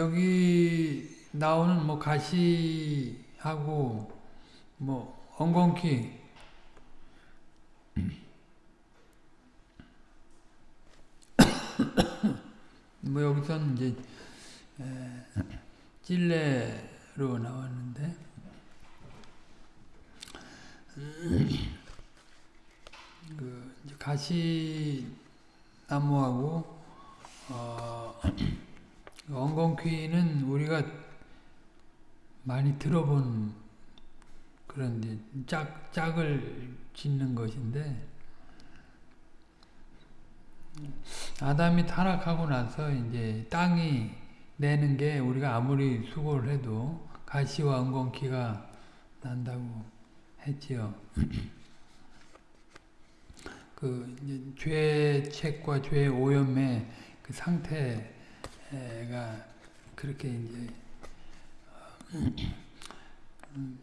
여기 나오는 뭐 가시하고 뭐 엉겅퀴. 뭐 여기서는 이제 찔레로 나왔는데. 그 가시 나무하고 어, 엉겅퀴는 우리가 많이 들어본 그런 짝 짝을 짓는 것인데 아담이 타락하고 나서 이제 땅이 내는 게 우리가 아무리 수고를 해도 가시와 엉겅퀴가 난다고 했지요. 그 죄책과 죄 오염의 그 상태 가 그렇게 이제 음,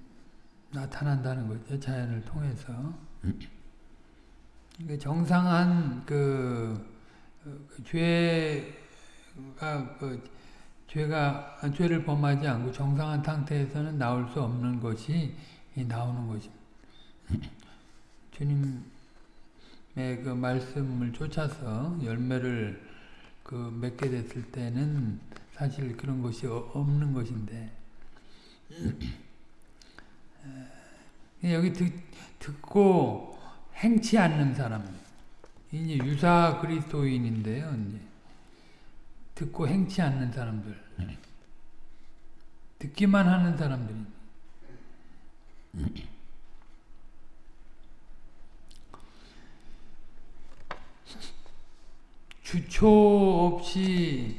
나타난다는 거죠 자연을 통해서 정상한 그, 그 죄가 그 죄가 죄를 범하지 않고 정상한 상태에서는 나올 수 없는 것이 나오는 것입니다. 주님 그 말씀을 쫓아서 열매를 그 맺게 됐을 때는 사실 그런 것이 없는 것인데. 여기 듣, 듣고 행치 않는 사람. 이제 유사 그리스도인인데요. 이제. 듣고 행치 않는 사람들. 듣기만 하는 사람들이 주초 없이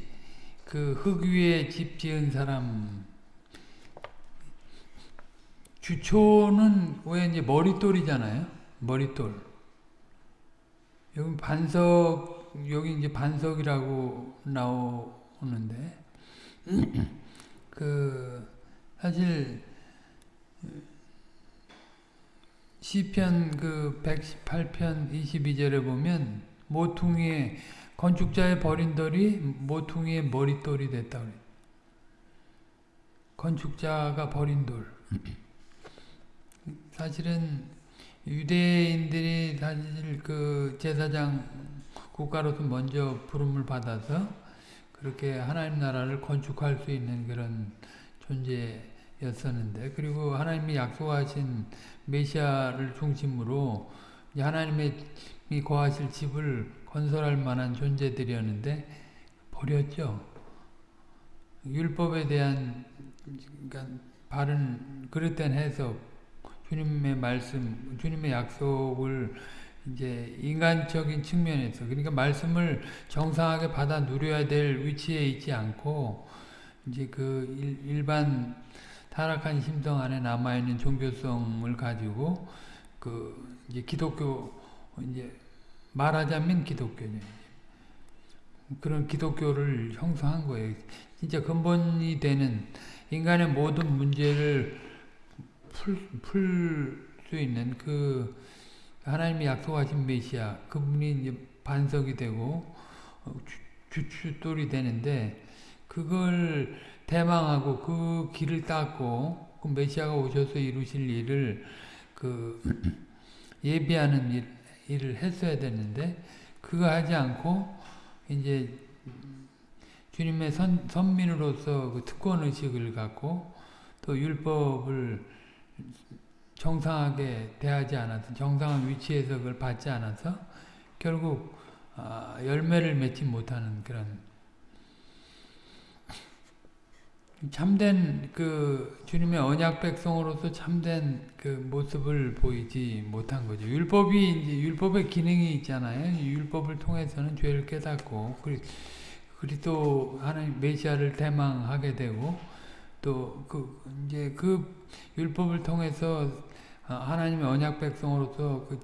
그 흙 위에 집 지은 사람 주초는 왜 이제 머릿돌이잖아요. 머릿돌. 여기 반석 여기 이제 반석이라고 나오는데 그 사실 시편 그 118편 22절에 보면 모퉁이에 건축자의 버린 돌이 모퉁이의 머릿돌이 됐다. 건축자가 버린 돌. 사실은 유대인들이 사실 그 제사장 국가로서 먼저 부름을 받아서 그렇게 하나님 나라를 건축할 수 있는 그런 존재였었는데 그리고 하나님이 약속하신 메시아를 중심으로 하나님의 거하실 집을 건설할 만한 존재들이었는데 버렸죠. 율법에 대한 그러니까 바른 그릇된 해석, 주님의 말씀, 주님의 약속을 이제 인간적인 측면에서 그러니까 말씀을 정상하게 받아 누려야 될 위치에 있지 않고 이제 그 일 반 타락한 심성 안에 남아 있는 종교성을 가지고 그 이제 기독교 이제 말하자면 기독교죠. 그런 기독교를 형성한 거예요. 진짜 근본이 되는 인간의 모든 문제를 풀수 있는 그 하나님이 약속하신 메시아 그분이 이제 반석이 되고 주춧돌이 되는데 그걸 대망하고 그 길을 닦고 그 메시아가 오셔서 이루실 일을 그 예비하는 일, 일을 했어야 되는데 그거 하지 않고 이제 주님의 선, 선민으로서 그 특권 의식을 갖고 또 율법을 정상하게 대하지 않아서 정상한 위치에서 그걸 받지 않아서 결국 어, 열매를 맺지 못하는 그런 참된 그 주님의 언약 백성으로서 참된 그 모습을 보이지 못한 거죠. 율법이 이제 율법의 기능이 있잖아요. 율법을 통해서는 죄를 깨닫고 그리스도 하나님 메시아를 대망하게 되고 또 그 이제 그 율법을 통해서 하나님의 언약 백성으로서 그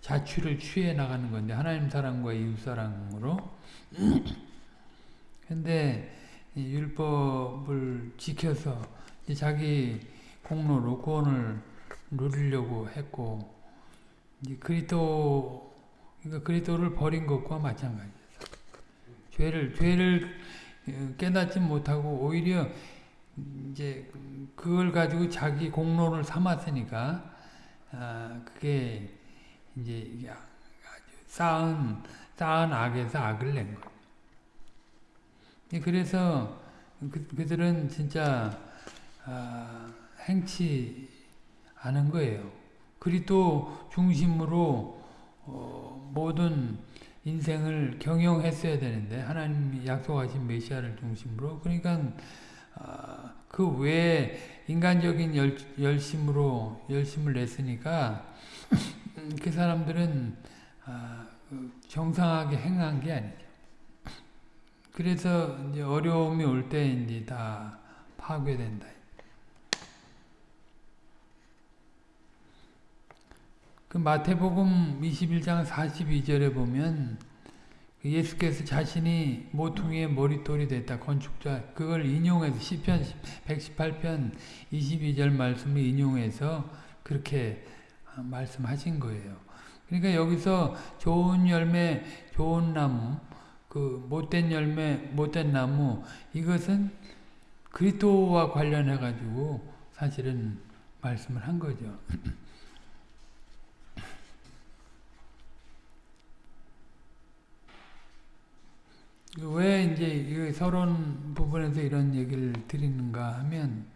자취를 취해 나가는 건데 하나님 사랑과 이웃 사랑으로 근데 율법을 지켜서 자기 공로로 구원을 누리려고 했고 그리스도 그러니까 그리스도를 버린 것과 마찬가지예요. 죄를 죄를 어, 깨닫지 못하고 오히려 이제 그걸 가지고 자기 공로를 삼았으니까 아, 그게 이제 쌓은 쌓은 악에서 악을 낸 거. 그래서 그, 그들은 진짜 아, 행치 않은 거예요. 그리스도 중심으로 어, 모든 인생을 경영했어야 되는데 하나님이 약속하신 메시아를 중심으로 그러니까 아, 그 외에 인간적인 열, 열심으로 열심을 냈으니까 그 사람들은 아, 그 정상하게 행한 게 아니죠. 그래서 이제 어려움이 올 때 이제 다 파괴된다. 그 마태복음 21장 42절에 보면 그 예수께서 자신이 모퉁이의 머리돌이 됐다. 건축자 그걸 인용해서 시편 118편 22절 말씀을 인용해서 그렇게 말씀하신 거예요. 그러니까 여기서 좋은 열매, 좋은 나무, 그 못된 열매, 못된 나무 이것은 그리스도와 관련해 가지고 사실은 말씀을 한 거죠. 왜 이제 서론 부분에서 이런 얘기를 드리는가 하면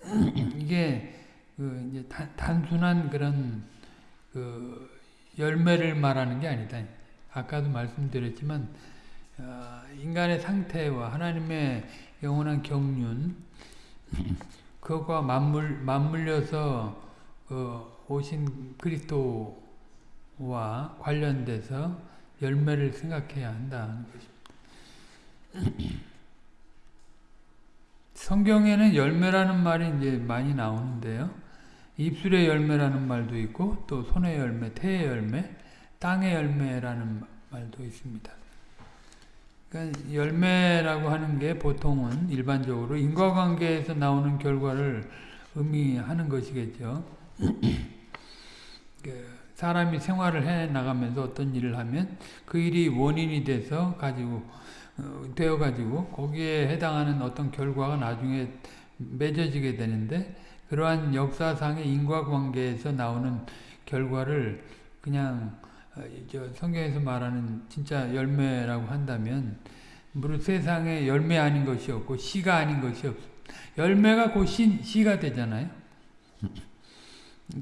이게 그 이제 단 순한 그런 그 열매를 말하는 게 아니다. 아까도 말씀드렸지만 어 인간의 상태와 하나님의 영원한 경륜 그것과 맞물 맞물려서 그 오신 그리스도와 관련돼서 열매를 생각해야 한다는 것입니다. 성경에는 열매라는 말이 이제 많이 나오는데요. 입술의 열매라는 말도 있고 또 손의 열매, 태의 열매, 땅의 열매라는 말도 있습니다. 그러니까 열매라고 하는 게 보통은 일반적으로 인과관계에서 나오는 결과를 의미하는 것이겠죠. 그 사람이 생활을 해 나가면서 어떤 일을 하면 그 일이 원인이 돼서 가지고 어, 되어 가지고 거기에 해당하는 어떤 결과가 나중에 맺어지게 되는데 그러한 역사상의 인과관계에서 나오는 결과를 그냥 성경에서 말하는 진짜 열매라고 한다면 무릇 세상에 열매 아닌 것이 없고 씨가 아닌 것이 없 열매가 곧 씨, 씨가 되잖아요.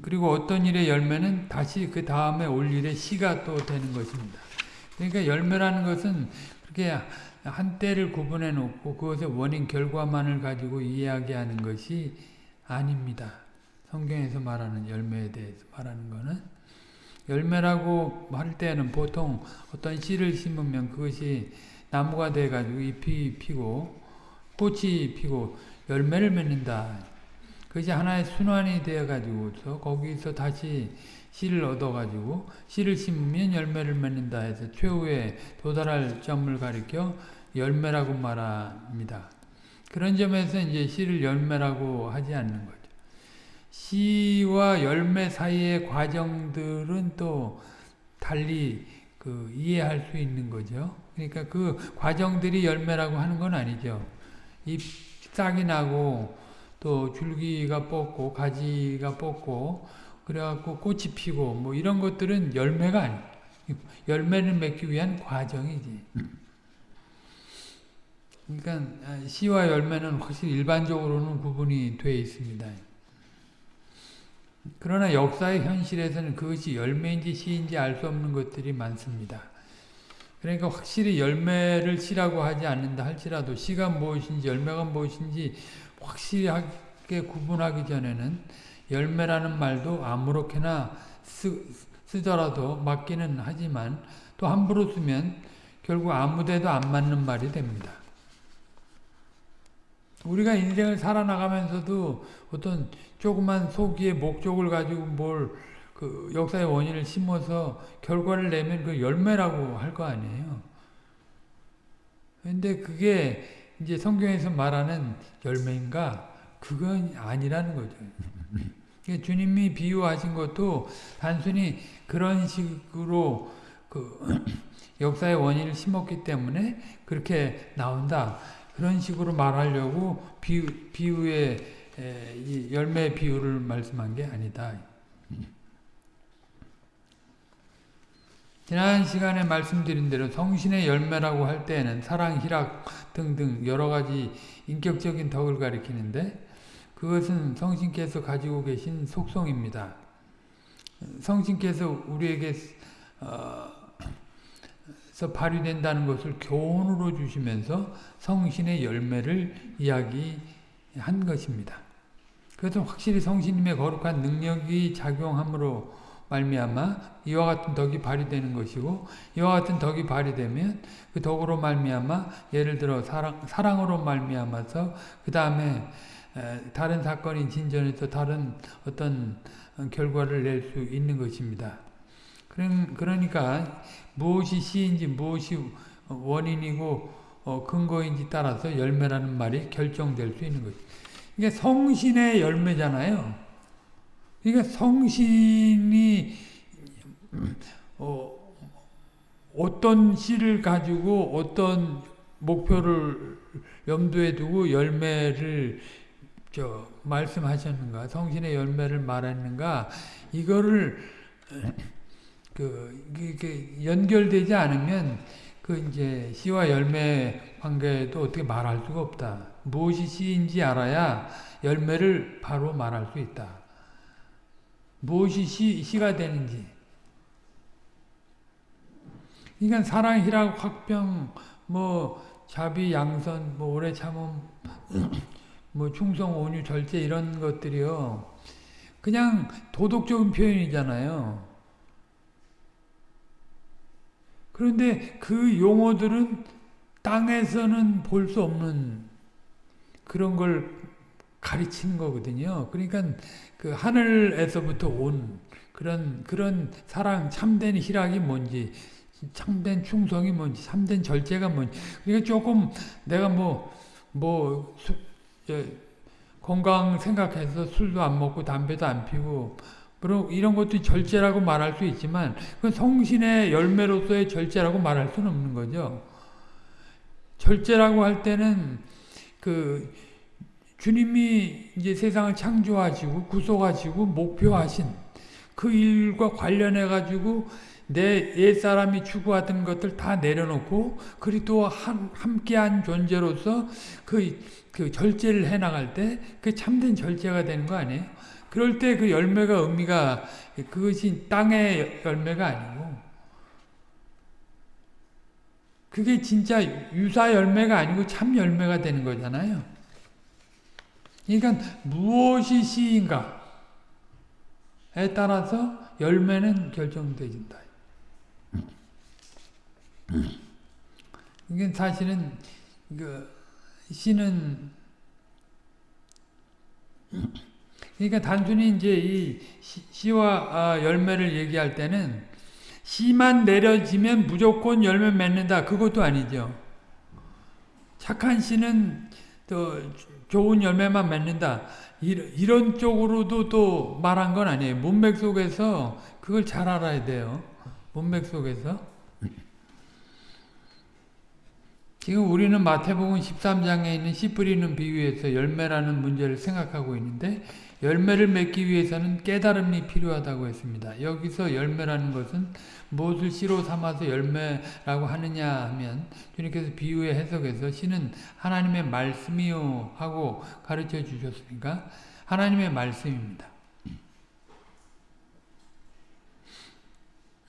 그리고 어떤 일의 열매는 다시 그 다음에 올 일의 씨가 또 되는 것입니다. 그러니까 열매라는 것은 그렇게 한때를 구분해 놓고 그것의 원인 결과만을 가지고 이야기하는 것이 아닙니다. 성경에서 말하는 열매에 대해서 말하는 것은 열매라고 할 때는 보통 어떤 씨를 심으면 그것이 나무가 돼 가지고 잎이 피고 꽃이 피고 열매를 맺는다. 그것이 하나의 순환이 되어 가지고서 거기서 다시 씨를 얻어가지고 씨를 심으면 열매를 맺는다 해서 최후에 도달할 점을 가리켜 열매라고 말합니다. 그런 점에서 이제 씨를 열매라고 하지 않는 거죠. 씨와 열매 사이의 과정들은 또 달리 그 이해할 수 있는 거죠. 그러니까 그 과정들이 열매라고 하는 건 아니죠. 잎 싹이 나고 또 줄기가 뽑고 가지가 뽑고 그래갖고 꽃이 피고 뭐 이런 것들은 열매가 아니 열매를 맺기 위한 과정이지. 그러니까 씨와 열매는 확실히 일반적으로는 구분이 되어 있습니다. 그러나 역사의 현실에서는 그것이 열매인지 씨인지 알 수 없는 것들이 많습니다. 그러니까 확실히 열매를 씨라고 하지 않는다 할지라도 씨가 무엇인지 열매가 무엇인지 확실하게 구분하기 전에는 열매라는 말도 아무렇게나 쓰, 쓰더라도 맞기는 하지만 또 함부로 쓰면 결국 아무데도 안 맞는 말이 됩니다. 우리가 인생을 살아나가면서도 어떤 조그만 소기의 목적을 가지고 뭘 그 역사의 원인을 심어서 결과를 내면 그 열매라고 할 거 아니에요. 근데 그게 이제 성경에서 말하는 열매인가? 그건 아니라는 거죠. 주님이 비유하신 것도 단순히 그런 식으로 그 역사의 원인을 심었기 때문에 그렇게 나온다. 그런 식으로 말하려고 비유, 비유의 에, 이 열매 비유를 말씀한 게 아니다. 지난 시간에 말씀드린 대로 성신의 열매라고 할 때에는 사랑, 희락 등등 여러 가지 인격적인 덕을 가리키는데 그것은 성신께서 가지고 계신 속성입니다. 성신께서 우리에게 어, 발휘된다는 것을 교훈으로 주시면서 성신의 열매를 이야기한 것입니다. 그것은 확실히 성신님의 거룩한 능력이 작용함으로 말미암아 이와 같은 덕이 발휘되는 것이고 이와 같은 덕이 발휘되면 그 덕으로 말미암아 예를 들어 사랑, 사랑으로 말미암아서 그 다음에 다른 사건이 진전해서 다른 어떤 결과를 낼 수 있는 것입니다. 그러니까 무엇이 시인지 무엇이 원인이고 어, 근거인지 따라서 열매라는 말이 결정될 수 있는 거죠. 이게 성신의 열매잖아요. 그러니까 성신이 어, 어떤 씨를 가지고 어떤 목표를 염두에 두고 열매를 저 말씀하셨는가 성신의 열매를 말했는가 이거를 그 이게 연결되지 않으면 그 이제 씨와 열매 관계도 어떻게 말할 수가 없다. 무엇이 씨인지 알아야 열매를 바로 말할 수 있다. 무엇이 시, 시가 되는지. 그러니까 사랑, 희락, 확병, 뭐 자비, 양선, 뭐 오래 참음, 뭐 충성, 온유, 절제 이런 것들이요. 그냥 도덕적인 표현이잖아요. 그런데 그 용어들은 땅에서는 볼 수 없는 그런 걸 가르치는 거거든요. 그러니까 그 하늘에서부터 온 그런 그런 사랑 참된 희락이 뭔지 참된 충성이 뭔지 참된 절제가 뭔지 그러니까 조금 내가 뭐뭐 뭐, 건강 생각해서 술도 안 먹고 담배도 안 피고 이런 것도 절제라고 말할 수 있지만 그 성신의 열매로서의 절제라고 말할 수는 없는 거죠. 절제라고 할 때는 그 주님이 이제 세상을 창조하시고 구속하시고 목표하신 그 일과 관련해 가지고 내 옛사람이 추구하던 것들 다 내려놓고 그리스도와 함께한 존재로서 그, 그 절제를 해나갈 때 그 참된 절제가 되는 거 아니에요? 그럴 때 그 열매가 의미가 그것이 땅의 열매가 아니고 그게 진짜 유사 열매가 아니고 참 열매가 되는 거잖아요. 그러니까 무엇이 시인가에 따라서 열매는 결정되진다. 이게 사실은 그 시는 그러니까 단순히 이제 이 씨와 아, 열매를 얘기할 때는 씨만 내려지면 무조건 열매 맺는다 그것도 아니죠. 착한 씨는 또 좋은 열매만 맺는다. 이런 쪽으로도 또 말한 건 아니에요. 문맥 속에서 그걸 잘 알아야 돼요. 문맥 속에서. 지금 우리는 마태복음 13장에 있는 씨 뿌리는 비유에서 열매라는 문제를 생각하고 있는데 열매를 맺기 위해서는 깨달음이 필요하다고 했습니다. 여기서 열매라는 것은 무엇을 씨로 삼아서 열매라고 하느냐 하면 주님께서 비유의 해석에서 씨는 하나님의 말씀이요 하고 가르쳐 주셨으니까 하나님의 말씀입니다.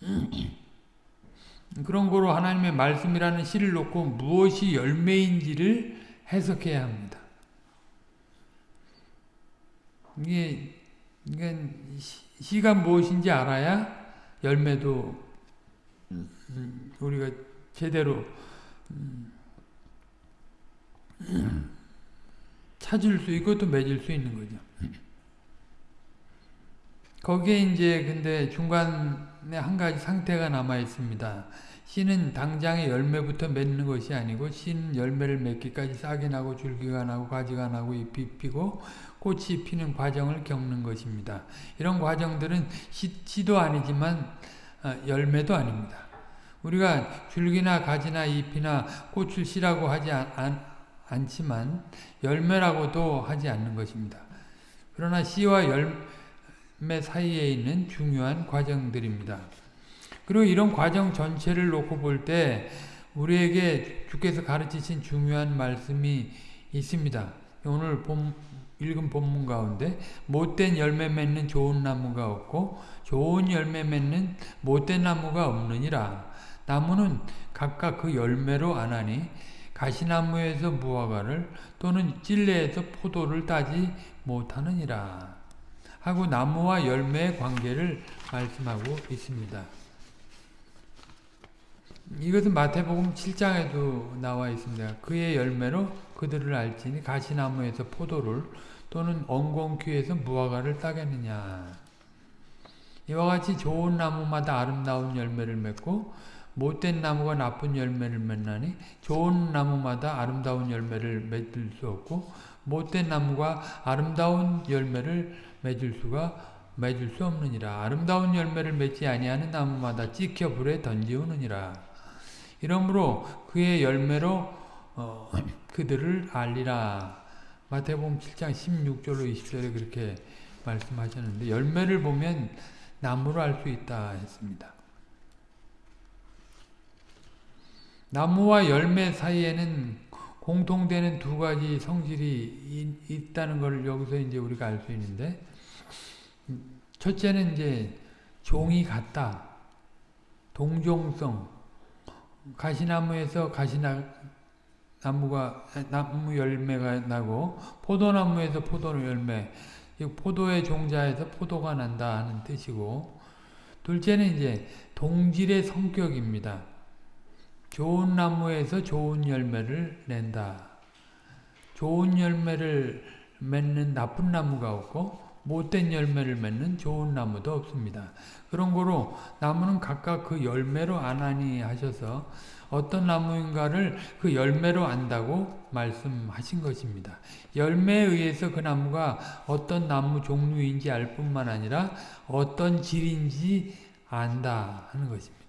그런 거로 하나님의 말씀이라는 씨를 놓고 무엇이 열매인지를 해석해야 합니다. 이게, 이게 시가 무엇인지 알아야 열매도 우리가 제대로 찾을 수 있고 또 맺을 수 있는 거죠. 거기에 이제 근데 중간에 한 가지 상태가 남아 있습니다. 씨는 당장의 열매부터 맺는 것이 아니고 씨는 열매를 맺기까지 싹이 나고 줄기가 나고 가지가 나고 잎이 피고 꽃이 피는 과정을 겪는 것입니다. 이런 과정들은 씨, 도 아니지만 어, 열매도 아닙니다. 우리가 줄기나 가지나 잎이나 꽃을 씨라고 하지 않, 않 지만 열매라고도 하지 않는 것입니다. 그러나 씨와 열매 사이에 있는 중요한 과정들입니다. 그리고 이런 과정 전체를 놓고 볼 때 우리에게 주께서 가르치신 중요한 말씀이 있습니다. 오늘 본, 읽은 본문 가운데 못된 열매 맺는 좋은 나무가 없고 좋은 열매 맺는 못된 나무가 없느니라. 나무는 각각 그 열매로 아나니 가시나무에서 무화과를 또는 찔레에서 포도를 따지 못하느니라. 하고 나무와 열매의 관계를 말씀하고 있습니다. 이것은 마태복음 7장에도 나와 있습니다. 그의 열매로 그들을 알지니 가시나무에서 포도를 또는 엉겅퀴에서 무화과를 따겠느냐. 이와 같이 좋은 나무마다 아름다운 열매를 맺고 못된 나무가 나쁜 열매를 맺나니 좋은 나무마다 아름다운 열매를 맺을 수 없고 못된 나무가 아름다운 열매를 맺을 수가 맺을 수 없느니라. 아름다운 열매를 맺지 아니하는 나무마다 찍혀 불에 던지우느니라. 이러므로 그의 열매로 어, 그들을 알리라. 마태복음 7장 16절로 20절에 그렇게 말씀하셨는데 열매를 보면 나무를 알 수 있다 했습니다. 나무와 열매 사이에는 공통되는 두 가지 성질이 있다는 걸 여기서 이제 우리가 알 수 있는데 첫째는 이제 종이 같다. 동종성. 가시나무에서 가시나 나무가 나무 열매가 나고 포도나무에서 포도 열매 포도의 종자에서 포도가 난다 하는 뜻이고 둘째는 이제 동질의 성격입니다. 좋은 나무에서 좋은 열매를 낸다. 좋은 열매를 맺는 나쁜 나무가 없고 못된 열매를 맺는 좋은 나무도 없습니다. 그런 거로 나무는 각각 그 열매로 아나니 하셔서 어떤 나무인가를 그 열매로 안다고 말씀하신 것입니다. 열매에 의해서 그 나무가 어떤 나무 종류인지 알 뿐만 아니라 어떤 질인지 안다 하는 것입니다.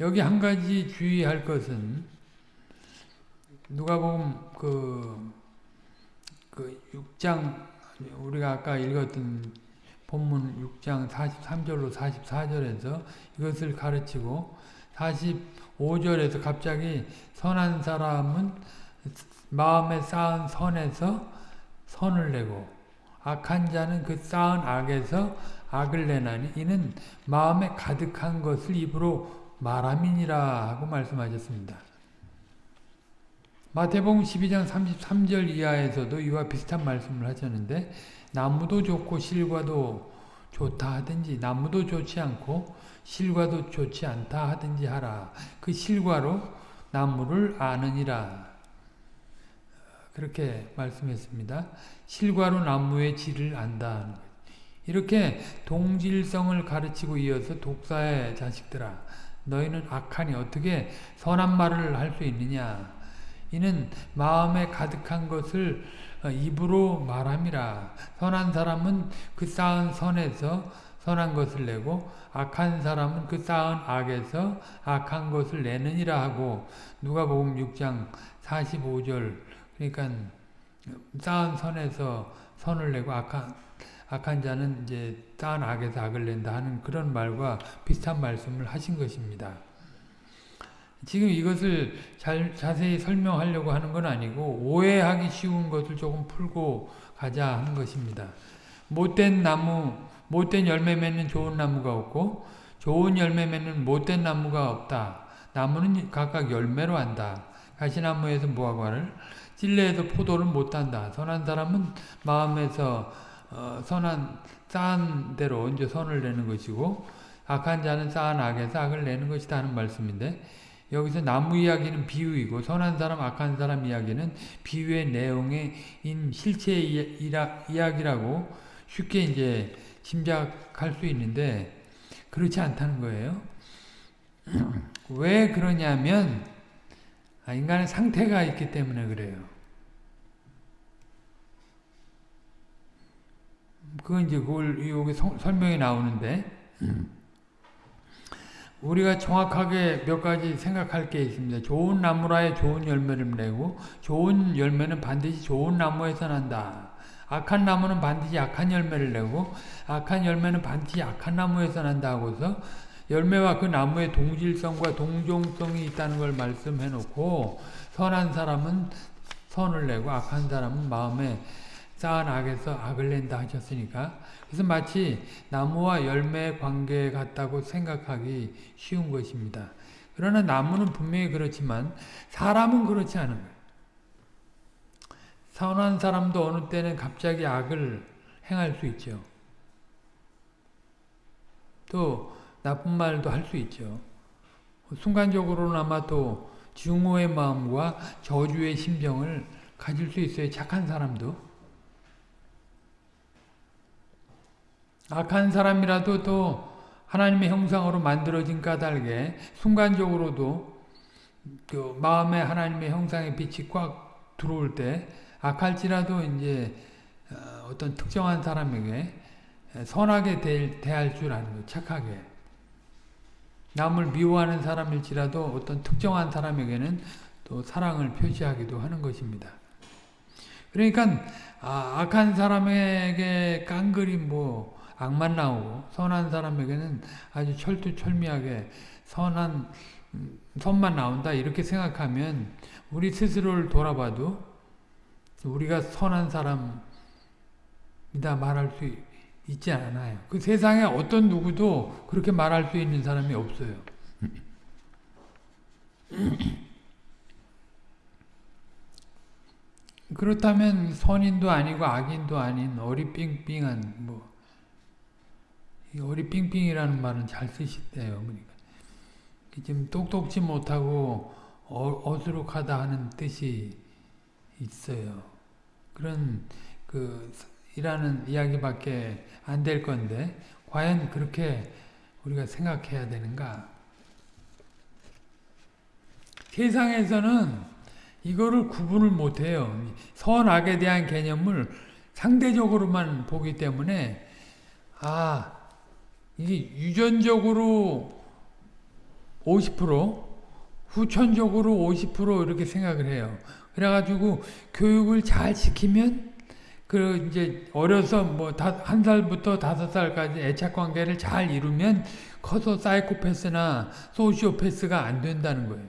여기 한 가지 주의할 것은 누가 보면 그, 그 6장 우리가 아까 읽었던 본문 6장 43절로 44절에서 이것을 가르치고 45절에서 갑자기 선한 사람은 마음에 쌓은 선에서 선을 내고 악한 자는 그 쌓은 악에서 악을 내나니 이는 마음에 가득한 것을 입으로 말함이니라 하고 말씀하셨습니다. 마태복음 12장 33절 이하에서도 이와 비슷한 말씀을 하셨는데 나무도 좋고 실과도 좋다 하든지 나무도 좋지 않고 실과도 좋지 않다 하든지 하라. 그 실과로 나무를 아느니라. 그렇게 말씀했습니다. 실과로 나무의 질을 안다. 이렇게 동질성을 가르치고 이어서 독사의 자식들아 너희는 악하니 어떻게 선한 말을 할 수 있느냐 이는 마음에 가득한 것을 입으로 말함이라. 선한 사람은 그 쌓은 선에서 선한 것을 내고 악한 사람은 그 쌓은 악에서 악한 것을 내느니라 하고. 누가복음 6장 45절. 그러니까 쌓은 선에서 선을 내고 악한 악한 자는 이제 쌓은 악에서 악을 낸다 하는 그런 말과 비슷한 말씀을 하신 것입니다. 지금 이것을 잘, 자세히 설명하려고 하는 건 아니고 오해하기 쉬운 것을 조금 풀고 가자 하는 것입니다. 못된 나무, 못된 열매 맺는 좋은 나무가 없고 좋은 열매 맺는 못된 나무가 없다. 나무는 각각 열매로 한다. 가시나무에서 무화과를 찔레에서 포도를 못 단다. 선한 사람은 마음에서 어, 선한 쌓은 대로 이제 선을 내는 것이고 악한 자는 쌓은 악에서 악을 내는 것이다 하는 말씀인데 여기서 나무 이야기는 비유이고 선한 사람 악한 사람 이야기는 비유의 내용인 실체 이야기라고 쉽게 이제 짐작할 수 있는데 그렇지 않다는 거예요. 왜 그러냐면 아, 인간의 상태가 있기 때문에 그래요. 그건 이제 그걸 여기 설명이 나오는데 우리가 정확하게 몇 가지 생각할 게 있습니다. 좋은 나무라에 좋은 열매를 내고 좋은 열매는 반드시 좋은 나무에서 난다. 악한 나무는 반드시 악한 열매를 내고 악한 열매는 반드시 악한 나무에서 난다 하고서 열매와 그 나무의 동질성과 동종성이 있다는 걸 말씀해 놓고 선한 사람은 선을 내고 악한 사람은 마음에 쌓은 악에서 악을 낸다 하셨으니까 그래서 마치 나무와 열매의 관계 같다고 생각하기 쉬운 것입니다. 그러나 나무는 분명히 그렇지만 사람은 그렇지 않은 거예요. 선한 사람도 어느 때는 갑자기 악을 행할 수 있죠. 또 나쁜 말도 할 수 있죠. 순간적으로나마 또 증오의 마음과 저주의 심정을 가질 수 있어요. 착한 사람도. 악한 사람이라도 또 하나님의 형상으로 만들어진 까닭에 순간적으로도 그 마음에 하나님의 형상의 빛이 꽉 들어올 때 악할지라도 이제 어, 어떤 특정한 사람에게 선하게 대할 줄 아는 거 착하게 남을 미워하는 사람일지라도 어떤 특정한 사람에게는 또 사랑을 표시하기도 하는 것입니다. 그러니까 아, 악한 사람에게 깡그리 뭐 악만 나오고 선한 사람에게는 아주 철두철미하게 선한 음, 선만 나온다 이렇게 생각하면 우리 스스로를 돌아봐도 우리가 선한 사람이다 말할 수 있지 않아요. 그 세상에 어떤 누구도 그렇게 말할 수 있는 사람이 없어요. 그렇다면 선인도 아니고 악인도 아닌 어리삥삥한 뭐 어리삥삥이라는 말은 잘 쓰시대요. 그러니까 좀 똑똑지 못하고 어, 스룩하다 하는 뜻이 있어요. 그런 그 이라는 이야기밖에 안 될 건데 과연 그렇게 우리가 생각해야 되는가? 세상에서는 이거를 구분을 못해요. 선악에 대한 개념을 상대적으로만 보기 때문에 아 이게 유전적으로 50% 후천적으로 50% 이렇게 생각을 해요. 그래가지고 교육을 잘 시키면 그 이제 어려서 뭐 한 살부터 다섯 살까지 애착 관계를 잘 이루면 커서 사이코패스나 소시오패스가 안 된다는 거예요.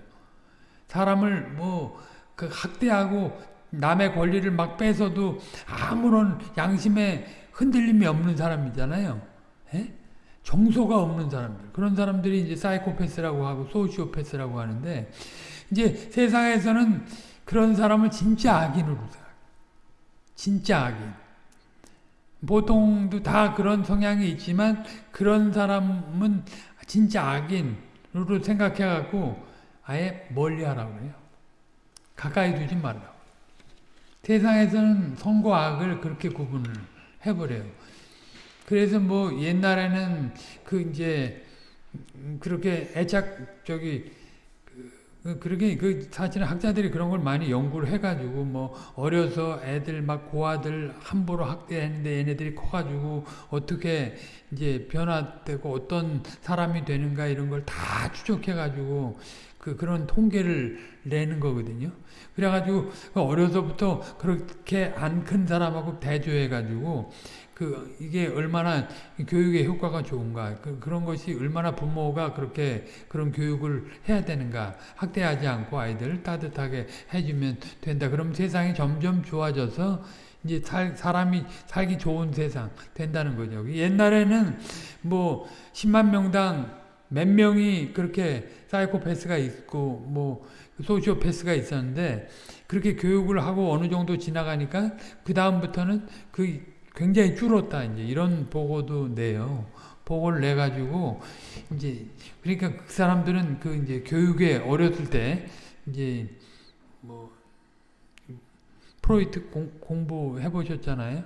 사람을 뭐 그 학대하고 남의 권리를 막 뺏어도 아무런 양심에 흔들림이 없는 사람이잖아요. 에? 예? 정서가 없는 사람들. 그런 사람들이 이제 사이코패스라고 하고 소시오패스라고 하는데 이제 세상에서는 그런 사람을 진짜 악인으로 생각 진짜 악인. 보통도 다 그런 성향이 있지만 그런 사람은 진짜 악인으로 생각해 갖고 아예 멀리 하라고 그래요. 가까이 두지 말라고. 세상에서는 선과 악을 그렇게 구분을 해버려요 그래서 뭐 옛날에는 그 이제 그렇게 애착 저기 그 그렇게 그 사실은 학자들이 그런 걸 많이 연구를 해가지고 뭐 어려서 애들 막 고아들 함부로 학대했는데 얘네들이 커가지고 어떻게 이제 변화되고 어떤 사람이 되는가 이런 걸 다 추적해가지고 그 그런 통계를 내는 거거든요. 그래가지고 그 어려서부터 그렇게 안 큰 사람하고 대조해가지고 그 이게 얼마나 교육의 효과가 좋은가 그, 그런 것이 얼마나 부모가 그렇게 그런 교육을 해야 되는가 학대하지 않고 아이들 따뜻하게 해주면 된다. 그럼 세상이 점점 좋아져서 이제 살, 사람이 살기 좋은 세상 된다는 거죠. 옛날에는 뭐 10만 명당 몇 명이 그렇게 사이코패스가 있고 뭐 소시오패스가 있었는데 그렇게 교육을 하고 어느 정도 지나가니까 그 다음부터는 그 굉장히 줄었다 이제 이런 보고도 내요. 보고를 내 가지고 이제 그러니까 그 사람들은 그 이제 교육에 어렸을 때 이제 뭐 프로이트 공, 부해 보셨잖아요.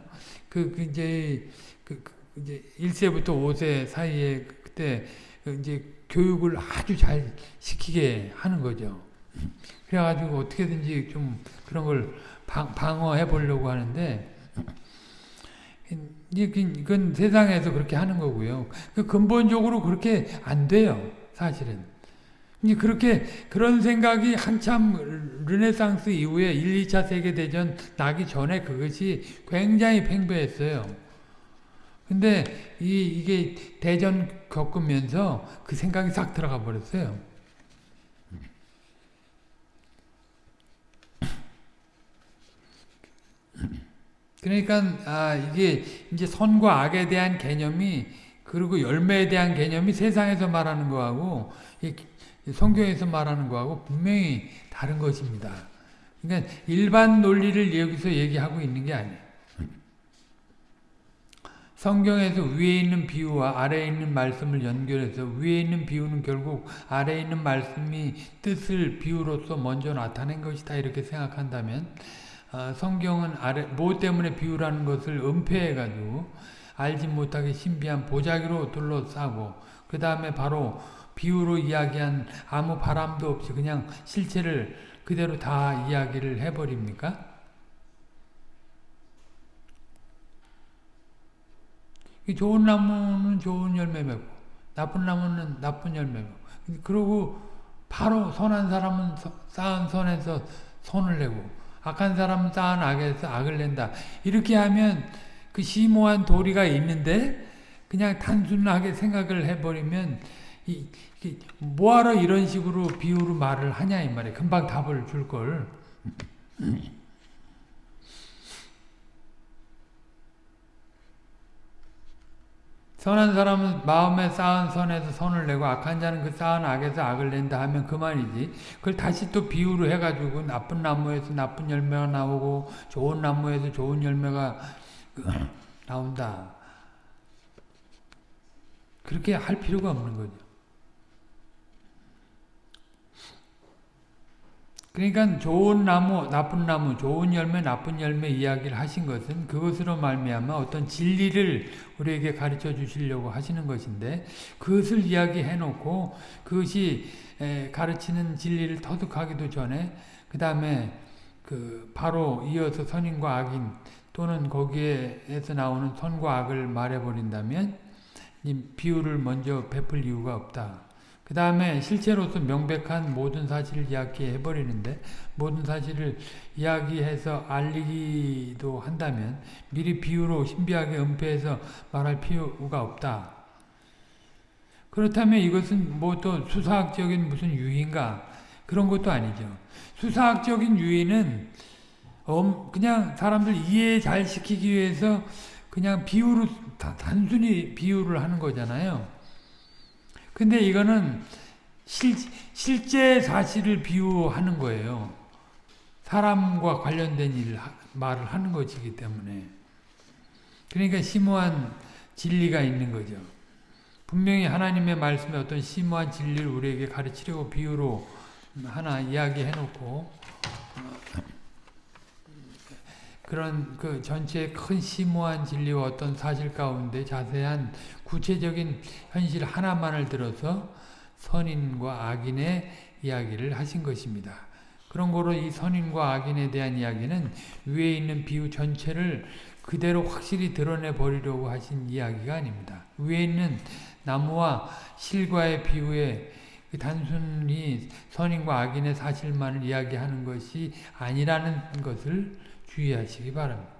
그, 그 이제 그, 그 이제 1세부터 5세 사이에 그때 그 이제 교육을 아주 잘 시키게 하는 거죠. 그래가지고 어떻게든지 좀 그런 걸 방, 방어해 보려고 하는데 이건 세상에서 그렇게 하는 거고요. 그 근본적으로 그렇게 안 돼요. 사실은. 그렇게 그런 생각이 한참 르네상스 이후에 1, 2차 세계대전 나기 전에 그것이 굉장히 팽배했어요. 근데 이, 이게 대전 겪으면서 그 생각이 싹 들어가 버렸어요. 그러니까 아 이게 이제 선과 악에 대한 개념이 그리고 열매에 대한 개념이 세상에서 말하는 거하고 성경에서 말하는 거하고 분명히 다른 것입니다. 그러니까 일반 논리를 여기서 얘기하고 있는 게 아니에요. 성경에서 위에 있는 비유와 아래에 있는 말씀을 연결해서 위에 있는 비유는 결국 아래에 있는 말씀이 뜻을 비유로서 먼저 나타낸 것이다 이렇게 생각한다면 어, 성경은 아래 뭐 때문에 비유라는 것을 은폐해가지고 알지 못하게 신비한 보자기로 둘러싸고 그 다음에 바로 비유로 이야기한 아무 바람도 없이 그냥 실체를 그대로 다 이야기를 해버립니까? 좋은 나무는 좋은 열매 맺고 나쁜 나무는 나쁜 열매 맺고 그러고 바로 선한 사람은 쌓은 선에서 손을 내고 악한 사람은 쌓은 악에서 악을 낸다. 이렇게 하면 그 심오한 도리가 있는데 그냥 단순하게 생각을 해버리면 이, 이, 뭐하러 이런 식으로 비유로 말을 하냐 이 말이에요. 금방 답을 줄 걸. 선한 사람은 마음에 쌓은 선에서 선을 내고 악한 자는 그 쌓은 악에서 악을 낸다 하면 그만이지. 그걸 다시 또 비유로 해가지고 나쁜 나무에서 나쁜 열매가 나오고 좋은 나무에서 좋은 열매가 나온다. 그렇게 할 필요가 없는 거죠. 그러니까 좋은 나무, 나쁜 나무, 좋은 열매, 나쁜 열매 이야기를 하신 것은 그것으로 말미암아 어떤 진리를 우리에게 가르쳐 주시려고 하시는 것인데 그것을 이야기해 놓고 그것이 가르치는 진리를 터득하기도 전에 그 다음에 그 바로 이어서 선인과 악인 또는 거기에서 나오는 선과 악을 말해버린다면 이 비유를 먼저 베풀 이유가 없다. 그 다음에 실체로서 명백한 모든 사실을 이야기해 버리는데 모든 사실을 이야기해서 알리기도 한다면 미리 비유로 신비하게 은폐해서 말할 필요가 없다. 그렇다면 이것은 뭐 또 수사학적인 무슨 유인가 그런 것도 아니죠. 수사학적인 유인은 그냥 사람들 이해 잘 시키기 위해서 그냥 비유로 단순히 비유를 하는 거잖아요. 근데 이거는 실, 실제 사실을 비유하는 거예요. 사람과 관련된 일 말을 하는 것이기 때문에. 그러니까 심오한 진리가 있는 거죠. 분명히 하나님의 말씀에 어떤 심오한 진리를 우리에게 가르치려고 비유로 하나 이야기해 놓고 그런 그 전체의 큰 심오한 진리와 어떤 사실 가운데 자세한 구체적인 현실 하나만을 들어서 선인과 악인의 이야기를 하신 것입니다. 그런 거로 이 선인과 악인에 대한 이야기는 위에 있는 비유 전체를 그대로 확실히 드러내 버리려고 하신 이야기가 아닙니다. 위에 있는 나무와 실과의 비유에 그 단순히 선인과 악인의 사실만을 이야기하는 것이 아니라는 것을 주의하시기 바랍니다.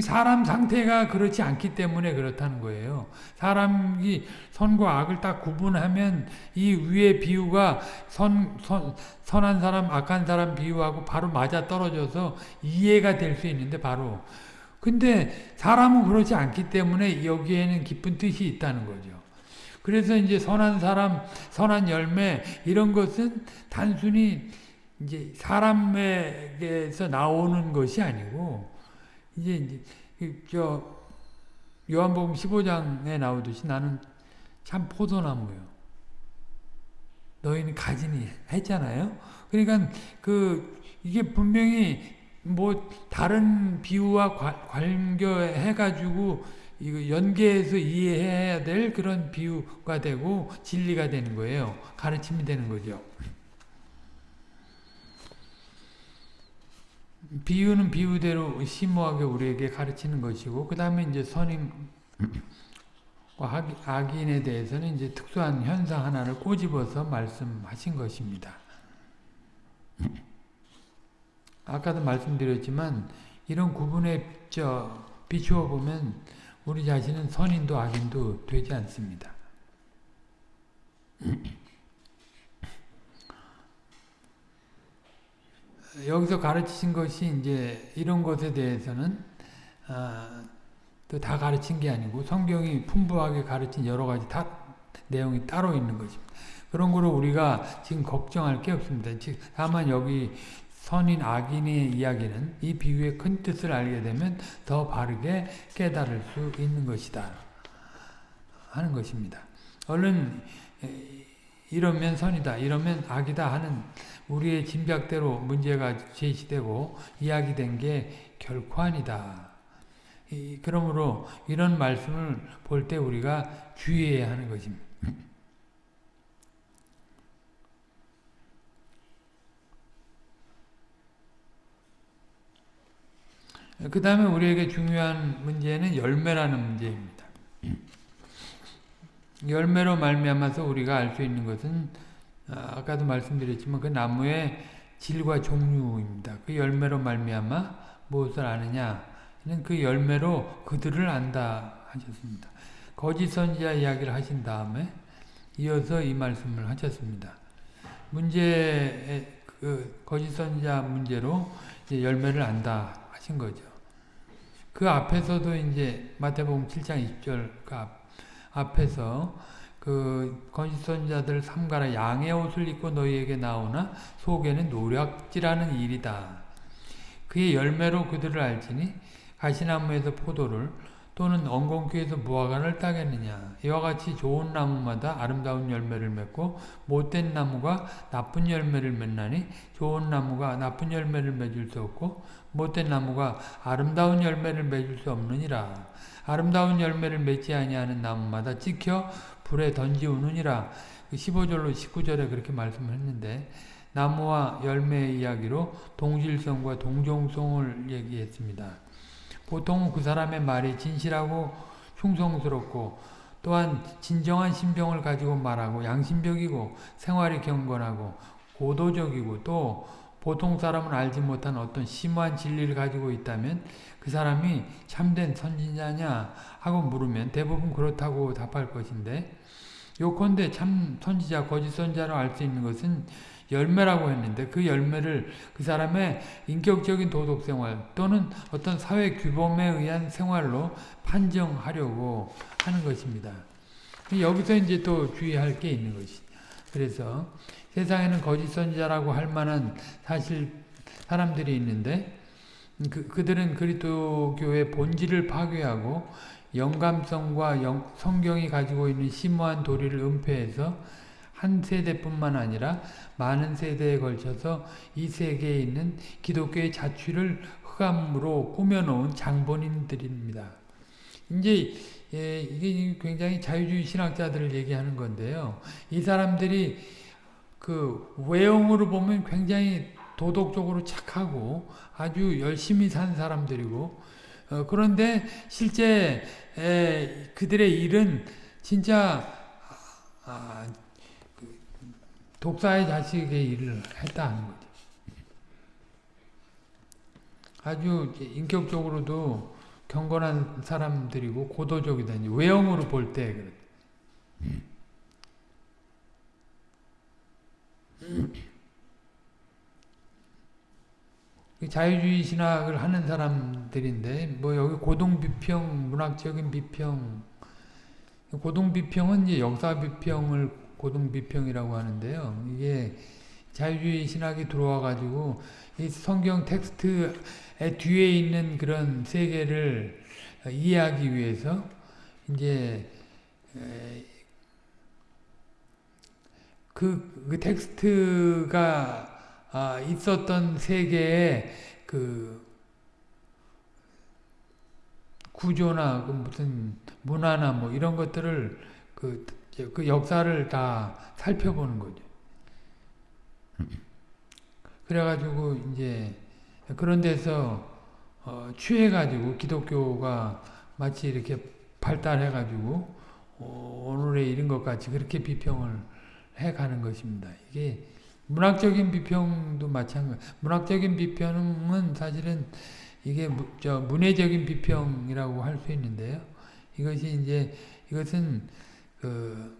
사람 상태가 그렇지 않기 때문에 그렇다는 거예요. 사람이 선과 악을 딱 구분하면 이 위의 비유가 선, 선, 선한 사람, 악한 사람 비유하고 바로 맞아 떨어져서 이해가 될 수 있는데 바로. 근데 사람은 그렇지 않기 때문에 여기에는 깊은 뜻이 있다는 거죠. 그래서 이제 선한 사람, 선한 열매 이런 것은 단순히 이제 사람에게서 나오는 것이 아니고 이제 저 요한복음 15장에 나오듯이 나는 참 포도나무요. 너희는 가지니 했잖아요. 그러니까 그 이게 분명히 뭐 다른 비유와 관계해 가지고 이거 연계해서 이해해야 될 그런 비유가 되고 진리가 되는 거예요. 가르침이 되는 거죠. 비유는 비유대로 심오하게 우리에게 가르치는 것이고 그 다음에 이제 선인과 악- 악인에 대해서는 이제 특수한 현상 하나를 꼬집어서 말씀하신 것입니다. 아까도 말씀드렸지만 이런 구분에 저 비추어 보면 우리 자신은 선인도 악인도 되지 않습니다. 여기서 가르치신 것이 이제 이런 것에 대해서는 아, 또다 가르친 게 아니고 성경이 풍부하게 가르친 여러 가지 다, 내용이 따로 있는 것입니다. 그런 거로 우리가 지금 걱정할 게 없습니다. 즉 다만 여기 선인 악인의 이야기는 이 비유의 큰 뜻을 알게 되면 더 바르게 깨달을 수 있는 것이다 하는 것입니다. 얼른 이러면 선이다 이러면 악이다 하는 우리의 짐작대로 문제가 제시되고 이야기된 게 결코 아니다. 그러므로 이런 말씀을 볼 때 우리가 주의해야 하는 것입니다. 그 다음에 우리에게 중요한 문제는 열매라는 문제입니다. 열매로 말미암아서 우리가 알 수 있는 것은 아, 아까도 말씀드렸지만 그 나무의 질과 종류입니다. 그 열매로 말미암아 무엇을 아느냐? 그 열매로 그들을 안다 하셨습니다. 거짓 선지자 이야기를 하신 다음에 이어서 이 말씀을 하셨습니다. 문제 그 거짓 선지자 문제로 열매를 안다 하신 거죠. 그 앞에서도 이제 마태복음 7장 20절 그 앞, 앞에서 그 건시선자들 삼가라 양의 옷을 입고 너희에게 나오나 속에는 노략질하는 일이다. 그의 열매로 그들을 알지니 가시나무에서 포도를 또는 엉겅퀴에서 무화과를 따겠느냐 이와 같이 좋은 나무마다 아름다운 열매를 맺고 못된 나무가 나쁜 열매를 맺나니 좋은 나무가 나쁜 열매를 맺을 수 없고 못된 나무가 아름다운 열매를 맺을 수 없느니라 아름다운 열매를 맺지 아니하는 나무마다 찍혀 불에 던지우느니라 15절로 그 19절에 그렇게 말씀을 했는데 나무와 열매의 이야기로 동질성과 동종성을 얘기했습니다. 보통 그 사람의 말이 진실하고 흉성스럽고 또한 진정한 신병을 가지고 말하고 양심적이고 생활이 경건하고 고도적이고 또 보통 사람은 알지 못한 어떤 심오한 진리를 가지고 있다면 그 사람이 참된 선지자냐 하고 물으면 대부분 그렇다고 답할 것인데 요컨대 참 선지자 거짓 선지자로 알 수 있는 것은 열매라고 했는데 그 열매를 그 사람의 인격적인 도덕생활 또는 어떤 사회 규범에 의한 생활로 판정하려고 하는 것입니다. 여기서 이제 또 주의할 게 있는 것이 그래서 세상에는 거짓 선지자라고 할 만한 사실 사람들이 있는데 그, 그들은 그리스도교의 본질을 파괴하고 영감성과 영, 성경이 가지고 있는 심오한 도리를 은폐해서 한 세대뿐만 아니라 많은 세대에 걸쳐서 이 세계에 있는 기독교의 자취를 흑암으로 꾸며놓은 장본인들입니다. 이제 예, 이게 굉장히 자유주의 신학자들을 얘기하는 건데요. 이 사람들이 그 외형으로 보면 굉장히 도덕적으로 착하고 아주 열심히 산 사람들이고 어, 그런데 실제 에, 그들의 일은 진짜 아, 그 독사의 자식의 일을 했다 하는 거죠. 아주 인격적으로도 경건한 사람들이고 고도적이다. 외형으로 볼 때 그렇다. 자유주의 신학을 하는 사람들인데 뭐 여기 고동 비평, 문학적인 비평, 고동 비평은 이제 역사 비평을 고동 비평이라고 하는데요. 이게 자유주의 신학이 들어와 가지고 이 성경 텍스트의 뒤에 있는 그런 세계를 이해하기 위해서 이제 그, 그 텍스트가 아, 있었던 세계의 그 구조나 그 무슨 문화나 뭐 이런 것들을 그, 그 역사를 다 살펴보는 거죠. 그래가지고 이제 그런 데서 어, 취해가지고 기독교가 마치 이렇게 발달해가지고 어, 오늘에 이른 것 같이 그렇게 비평을 해가는 것입니다. 이게 문학적인 비평도 마찬가지. 문학적인 비평은 사실은 이게 무, 저 문해적인 비평이라고 할 수 있는데요. 이것이 이제 이것은 그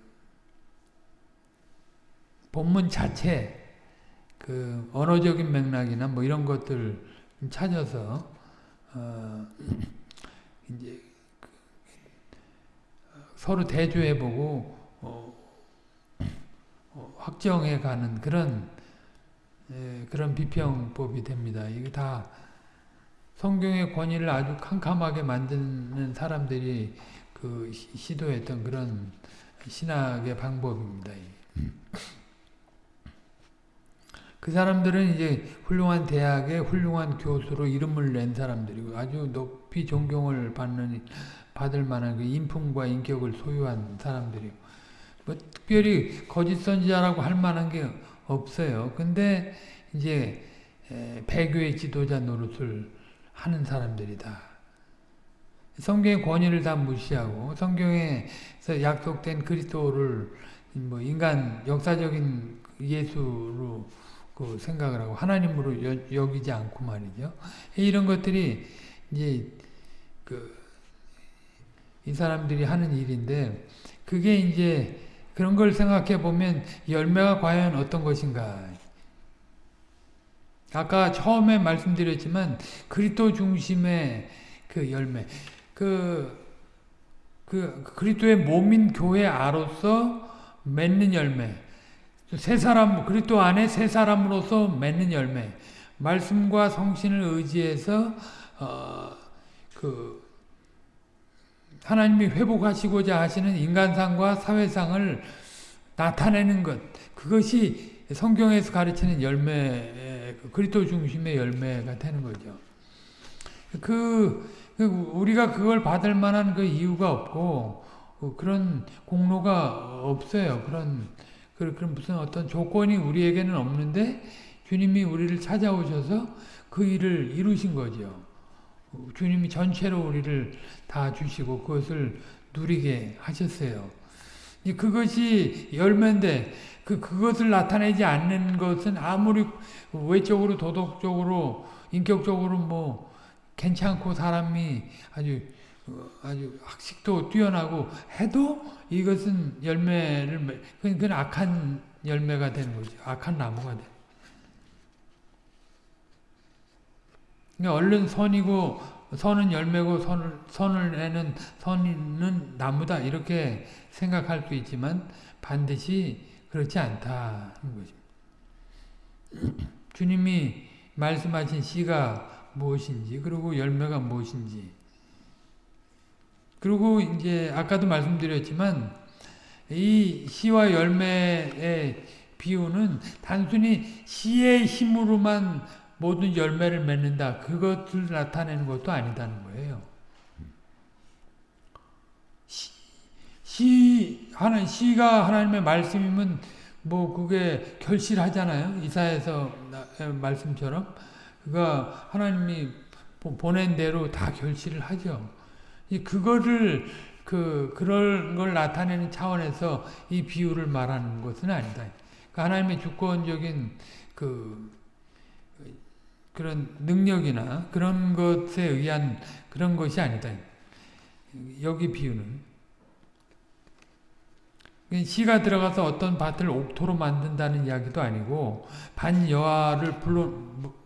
본문 자체 그 언어적인 맥락이나 뭐 이런 것들 찾아서 어 이제 그 서로 대조해보고 어어 확정해 가는 그런 예, 그런 비평법이 됩니다. 이게 다 성경의 권위를 아주 캄캄하게 만드는 사람들이 그 시도했던 그런 신학의 방법입니다. 그 사람들은 이제 훌륭한 대학의 훌륭한 교수로 이름을 낸 사람들이고 아주 높이 존경을 받는 받을 만한 그 인품과 인격을 소유한 사람들이고 뭐 특별히 거짓 선지자라고 할 만한 게 없어요. 근데 이제 배교의 지도자 노릇을 하는 사람들이다. 성경의 권위를 다 무시하고 성경에서 약속된 그리스도를 뭐 인간 역사적인 예수로 그 생각을 하고 하나님으로 여, 여기지 않고 말이죠. 이런 것들이 이제 그 이 사람들이 하는 일인데 그게 이제 그런 걸 생각해 보면 열매가 과연 어떤 것인가? 아까 처음에 말씀드렸지만 그리스도 중심의 그 열매, 그, 그 그리스도의 몸인 교회 아로서 맺는 열매, 세 사람 그리스도 안에 세 사람으로서 맺는 열매, 말씀과 성신을 의지해서 어, 그 하나님이 회복하시고자 하시는 인간상과 사회상을 나타내는 것 그것이 성경에서 가르치는 열매 그리스도 중심의 열매가 되는 거죠. 그, 그 우리가 그걸 받을 만한 그 이유가 없고 그런 공로가 없어요. 그런 그런 무슨 어떤 조건이 우리에게는 없는데 주님이 우리를 찾아오셔서 그 일을 이루신 거죠. 주님이 전체로 우리를 다 주시고 그것을 누리게 하셨어요. 그것이 열매인데 그 그것을 나타내지 않는 것은 아무리 외적으로 도덕적으로 인격적으로 뭐 괜찮고 사람이 아주 아주 학식도 뛰어나고 해도 이것은 열매를 그건 악한 열매가 되는 거죠. 악한 나무가 돼. 그러니까 얼른 선이고 선은 열매고 선을, 선을 내는 선은 나무다 이렇게 생각할 수 있지만 반드시 그렇지 않다는 것입니다. 주님이 말씀하신 씨가 무엇인지 그리고 열매가 무엇인지 그리고 이제 아까도 말씀드렸지만 이 씨와 열매의 비유는 단순히 씨의 힘으로만 모든 열매를 맺는다. 그것을 나타내는 것도 아니다는 거예요. 시, 시 하나 시가 하나님의 말씀이면 뭐 그게 결실하잖아요. 이사에서 말씀처럼 그가 하나님이 보낸 대로 다 결실을 하죠. 그거를 그 그런 걸 나타내는 차원에서 이 비유를 말하는 것은 아니다. 그 하나님의 주권적인 그 그런 능력이나 그런 것에 의한 그런 것이 아니다. 여기 비유는 시가 들어가서 어떤 밭을 옥토로 만든다는 이야기도 아니고 반여하를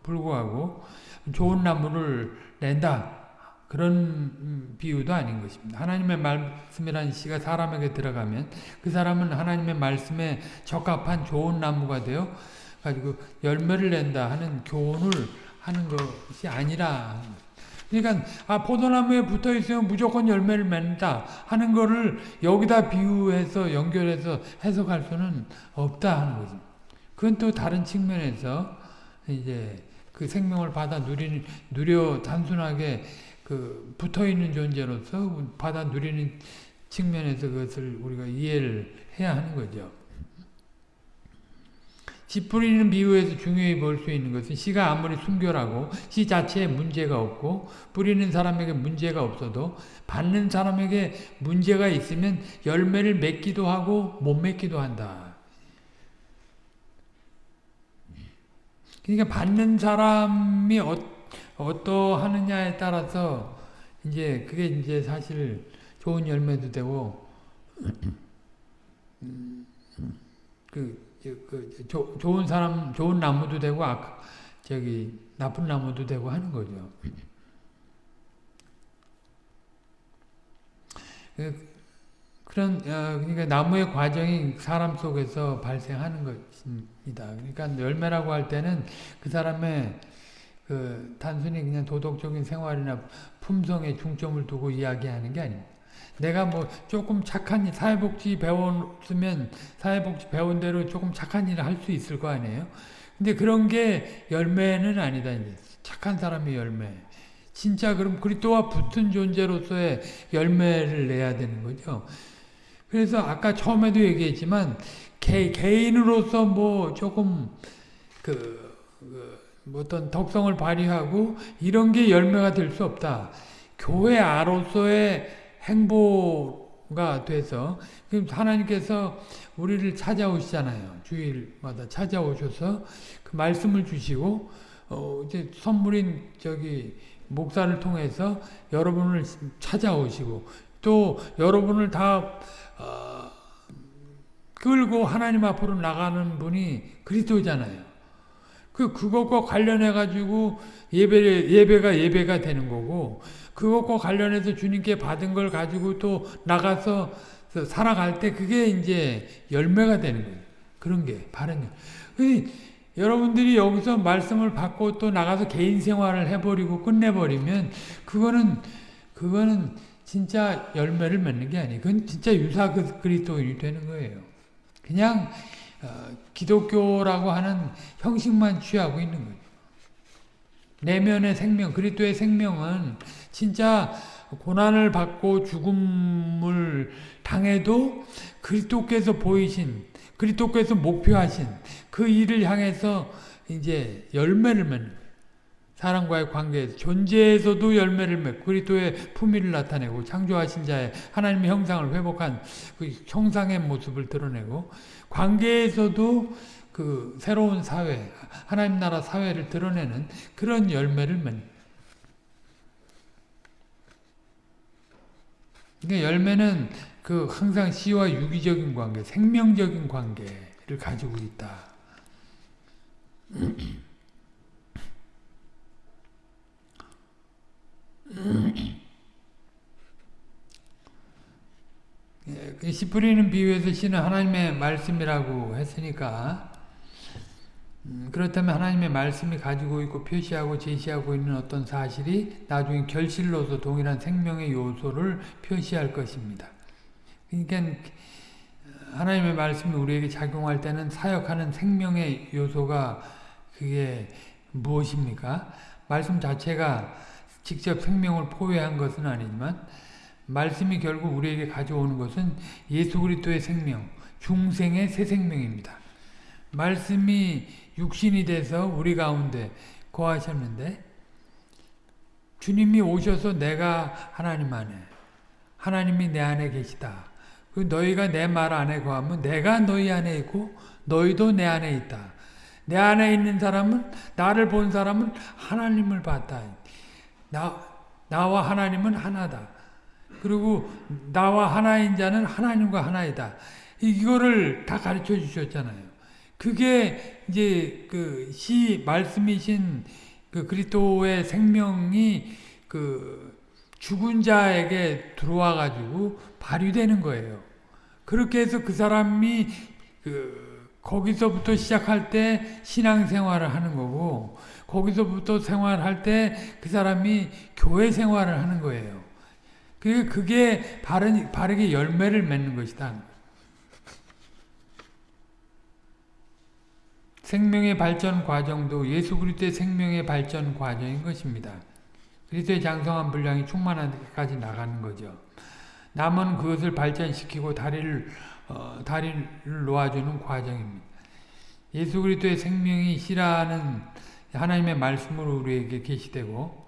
불구하고 좋은 나무를 낸다. 그런 비유도 아닌 것입니다. 하나님의 말씀이라는 씨가 사람에게 들어가면 그 사람은 하나님의 말씀에 적합한 좋은 나무가 되어 가지고 열매를 낸다 하는 교훈을 하는 것이 아니라 그러니까 아 포도나무에 붙어 있으면 무조건 열매를 맺는다 하는 거를 여기다 비유해서 연결해서 해석할 수는 없다 하는 거죠. 그건 또 다른 측면에서 이제 그 생명을 받아 누리는 누려 단순하게 그 붙어 있는 존재로서 받아 누리는 측면에서 그것을 우리가 이해를 해야 하는 거죠. 씨 뿌리는 비유에서 중요히 볼 수 있는 것은 씨가 아무리 순결하고 씨 자체에 문제가 없고 뿌리는 사람에게 문제가 없어도 받는 사람에게 문제가 있으면 열매를 맺기도 하고 못 맺기도 한다. 그러니까 받는 사람이 어, 어떠하느냐에 따라서 이제 그게 이제 사실 좋은 열매도 되고 그, 그 조, 좋은 사람 좋은 나무도 되고 아, 저기 나쁜 나무도 되고 하는 거죠. 그, 그런 어, 그러니까 나무의 과정이 사람 속에서 발생하는 것입니다. 그러니까 열매라고 할 때는 그 사람의 그 단순히 그냥 도덕적인 생활이나 품성에 중점을 두고 이야기하는 게 아닙니다. 내가 뭐 조금 착한 사회복지 배웠으면 사회복지 배운 대로 조금 착한 일을 할 수 있을 거 아니에요. 근데 그런 게 열매는 아니다. 착한 사람의 열매. 진짜 그럼 그리스도와 붙은 존재로서의 열매를 내야 되는 거죠. 그래서 아까 처음에도 얘기했지만 개, 개인으로서 뭐 조금 그, 그뭐 어떤 덕성을 발휘하고 이런 게 열매가 될 수 없다. 교회 아로서의 행보가 돼서 하나님께서 우리를 찾아오시잖아요. 주일마다 찾아오셔서 그 말씀을 주시고 어 이제 선물인 저기 목사를 통해서 여러분을 찾아오시고 또 여러분을 다 어, 끌고 하나님 앞으로 나가는 분이 그리스도잖아요. 그 그것과 관련해 가지고 예배 예배가 예배가 되는 거고 그것과 관련해서 주님께 받은 걸 가지고 또 나가서 살아갈 때 그게 이제 열매가 되는 거예요. 그런 게 바른 열. 여러분들이 여기서 말씀을 받고 또 나가서 개인 생활을 해버리고 끝내버리면 그거는 그거는 진짜 열매를 맺는 게 아니에요. 그건 진짜 유사 그리스도인이 되는 거예요. 그냥 어, 기독교라고 하는 형식만 취하고 있는 거예요. 내면의 생명, 그리스도의 생명은 진짜 고난을 받고 죽음을 당해도 그리스도께서 보이신, 그리스도께서 목표하신 그 일을 향해서 이제 열매를 맺는 사람과의 관계에서 존재에서도 열매를 맺고 그리스도의 품위를 나타내고 창조하신 자의 하나님의 형상을 회복한 그 형상의 모습을 드러내고 관계에서도 그 새로운 사회, 하나님 나라 사회를 드러내는 그런 열매를 맺는 그러니까 열매는 그 항상 씨와 유기적인 관계, 생명적인 관계를 가지고 있다. 예, 씨 뿌리는 비유에서 씨는 하나님의 말씀이라고 했으니까 음, 그렇다면 하나님의 말씀이 가지고 있고 표시하고 제시하고 있는 어떤 사실이 나중에 결실로서 동일한 생명의 요소를 표시할 것입니다. 그러니까 하나님의 말씀이 우리에게 작용할 때는 사역하는 생명의 요소가 그게 무엇입니까? 말씀 자체가 직접 생명을 포회한 것은 아니지만 말씀이 결국 우리에게 가져오는 것은 예수 그리스도의 생명, 중생의 새 생명입니다. 말씀이 육신이 돼서 우리 가운데 거하셨는데 주님이 오셔서 내가 하나님 안에 하나님이 내 안에 계시다. 그 너희가 내 말 안에 거하면 내가 너희 안에 있고 너희도 내 안에 있다. 내 안에 있는 사람은 나를 본 사람은 하나님을 봤다. 나, 나와 하나님은 하나다. 그리고 나와 하나인 자는 하나님과 하나이다. 이거를 다 가르쳐 주셨잖아요. 그게 이제 그 시 말씀이신 그 그리스도의 생명이 그 죽은 자에게 들어와 가지고 발휘되는 거예요. 그렇게 해서 그 사람이 그 거기서부터 시작할 때 신앙생활을 하는 거고 거기서부터 생활할 때 그 사람이 교회 생활을 하는 거예요. 그게, 바른, 바르게 열매를 맺는 것이다. 생명의 발전 과정도 예수 그리스도의 생명의 발전 과정인 것입니다. 그리스도의 장성한 분량이 충만한 데까지 나가는 거죠. 남은 그것을 발전시키고 다리를 어, 다리를 놓아주는 과정입니다. 예수 그리스도의 생명이 씨라는 하나님의 말씀으로 우리에게 계시되고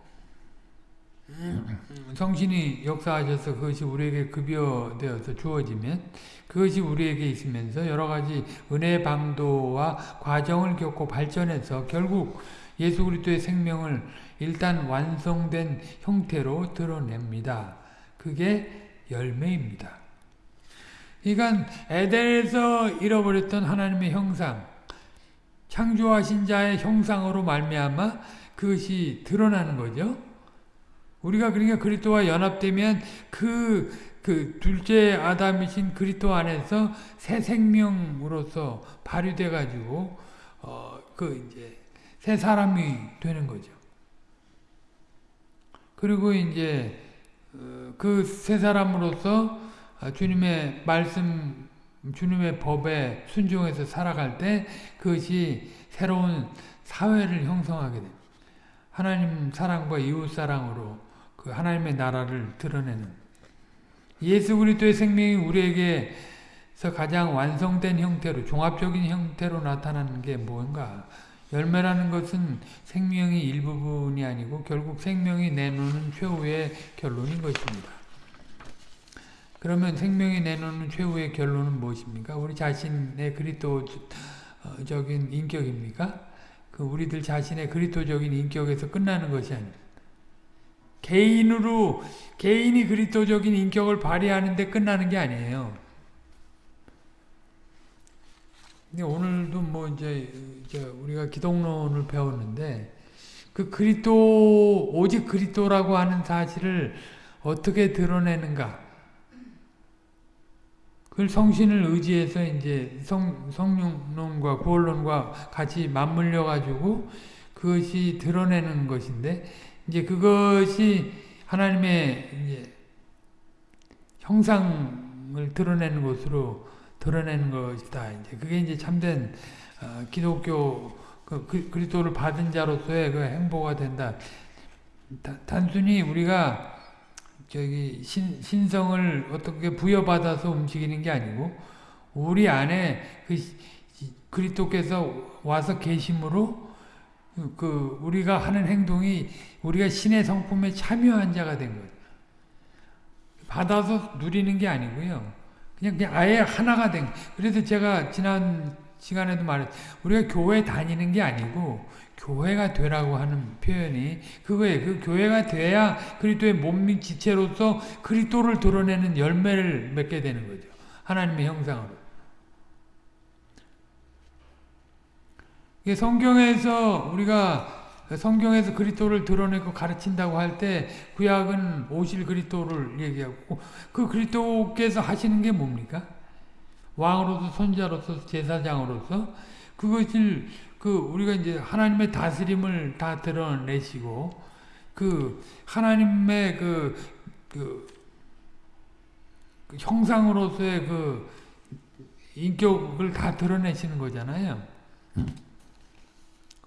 성신이 역사하셔서 그것이 우리에게 급여되어서 주어지면 그것이 우리에게 있으면서 여러 가지 은혜 방도와 과정을 겪고 발전해서 결국 예수 그리스도의 생명을 일단 완성된 형태로 드러냅니다. 그게 열매입니다. 그러니까 에덴에서 잃어버렸던 하나님의 형상, 창조하신 자의 형상으로 말미암아 그것이 드러나는 거죠. 우리가 그러니까 그리스도와 연합되면 그, 그 둘째 아담이신 그리스도 안에서 새 생명으로서 발휘돼 가지고 어, 그 이제 새 사람이 되는 거죠. 그리고 이제 어, 그새 사람으로서 주님의 말씀, 주님의 법에 순종해서 살아갈 때 그것이 새로운 사회를 형성하게 됩니다. 하나님 사랑과 이웃 사랑으로 그 하나님의 나라를 드러내는 예수 그리스도의 생명이 우리에게서 가장 완성된 형태로 종합적인 형태로 나타나는 게 뭔가 열매라는 것은 생명이 일부분이 아니고 결국 생명이 내놓는 최후의 결론인 것입니다. 그러면 생명이 내놓는 최후의 결론은 무엇입니까? 우리 자신의 그리스도적인 인격입니까? 그 우리들 자신의 그리스도적인 인격에서 끝나는 것이 아닙니다. 개인으로 개인이 그리스도적인 인격을 발휘하는 데 끝나는 게 아니에요. 근데 오늘도 뭐 이제, 우리가 기독론을 배웠는데 그 그리스도 오직 그리스도라고 하는 사실을 어떻게 드러내는가? 그걸 성신을 의지해서 이제 성 성령론과 구원론과 같이 맞물려 가지고 그것이 드러내는 것인데 이제 그것이 하나님의 형상을 드러내는 것으로 드러내는 것이다. 이제 그게 이제 참된 어, 기독교 그, 그, 그리스도를 받은 자로서의 그 행보가 된다. 다, 단순히 우리가 저기 신, 신성을 어떻게 부여받아서 움직이는 게 아니고 우리 안에 그 그리스도께서 와서 계심으로 그 우리가 하는 행동이 우리가 신의 성품에 참여한 자가 된 거예요. 받아서 누리는 게 아니고요. 그냥, 그냥 아예 하나가 된. 그래서 제가 지난 시간에도 말했 우리가 교회 다니는 게 아니고 교회가 되라고 하는 표현이 그거예요. 그 교회가 돼야 그리스도의 몸 지체로서 그리스도를 드러내는 열매를 맺게 되는 거죠. 하나님의 형상으로. 성경에서 우리가 성경에서 그리스도를 드러내고 가르친다고 할 때 구약은 오실 그리스도를 얘기하고 그 그리스도께서 하시는 게 뭡니까? 왕으로서 선자로서 제사장으로서 그것을 그 우리가 이제 하나님의 다스림을 다 드러내시고 그 하나님의 그, 그, 그 형상으로서의 그 인격을 다 드러내시는 거잖아요.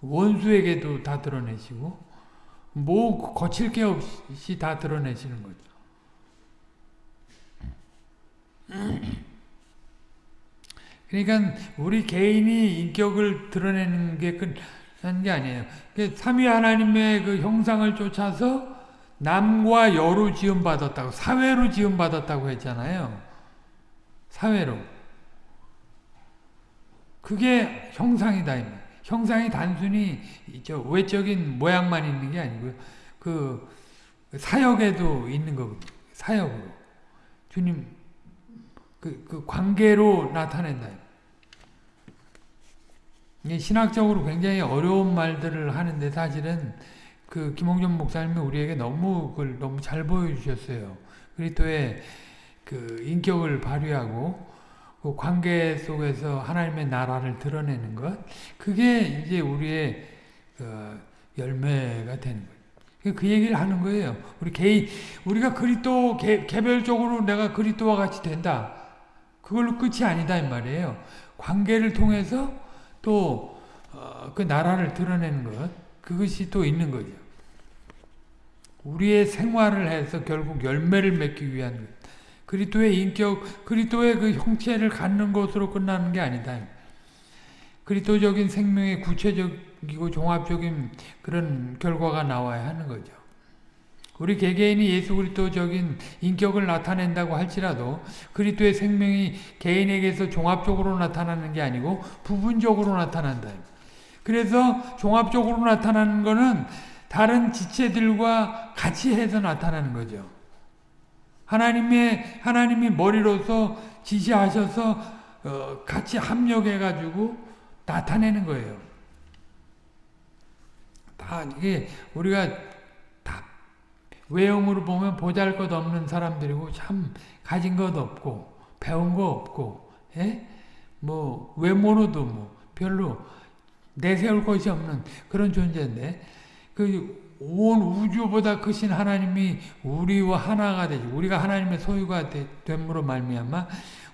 원수에게도 다 드러내시고 뭐 거칠 게 없이 다 드러내시는 거죠. 그러니까 우리 개인이 인격을 드러내는 게 끝난 게 아니에요. 삼위 하나님의 그 형상을 쫓아서 남과 여로 지음받았다고 사회로 지음받았다고 했잖아요. 사회로. 그게 형상이다. 형상이 단순히 저 외적인 모양만 있는 게 아니고요. 그 사역에도 있는 거거든요. 사역으로. 주님 그, 그 관계로 나타낸다. 신학적으로 굉장히 어려운 말들을 하는데 사실은 그 김홍준 목사님이 우리에게 너무 그걸 너무 잘 보여주셨어요. 그리스도의 그 인격을 발휘하고 그 관계 속에서 하나님의 나라를 드러내는 것, 그게 이제 우리의 그 열매가 되는 거예요. 그 얘기를 하는 거예요. 우리 개인, 우리가 그리스도 개, 개별적으로 내가 그리스도와 같이 된다. 그걸로 끝이 아니다 이 말이에요. 관계를 통해서 또그 어, 나라를 드러내는 것, 그것이 또 있는 거죠. 우리의 생활을 해서 결국 열매를 맺기 위한 것. 그리스도의 인격, 그리스도의 그 형체를 갖는 것으로 끝나는 게 아니다. 그리스도적인 생명의 구체적이고 종합적인 그런 결과가 나와야 하는 거죠. 우리 개개인이 예수 그리스도적인 인격을 나타낸다고 할지라도 그리스도의 생명이 개인에게서 종합적으로 나타나는 게 아니고 부분적으로 나타난다. 그래서 종합적으로 나타나는 것은 다른 지체들과 같이 해서 나타나는 거죠. 하나님의 하나님이 머리로서 지시하셔서 어, 같이 합력해 가지고 나타내는 거예요. 다 이게 우리가 다 외형으로 보면 보잘것없는 사람들이고 참 가진 것 없고 배운 거 없고 예? 뭐 외모로도 뭐 별로 내세울 것이 없는 그런 존재인데 그 온 우주보다 크신 하나님이 우리와 하나가 되죠. 우리가 하나님의 소유가 됨으로 말미암아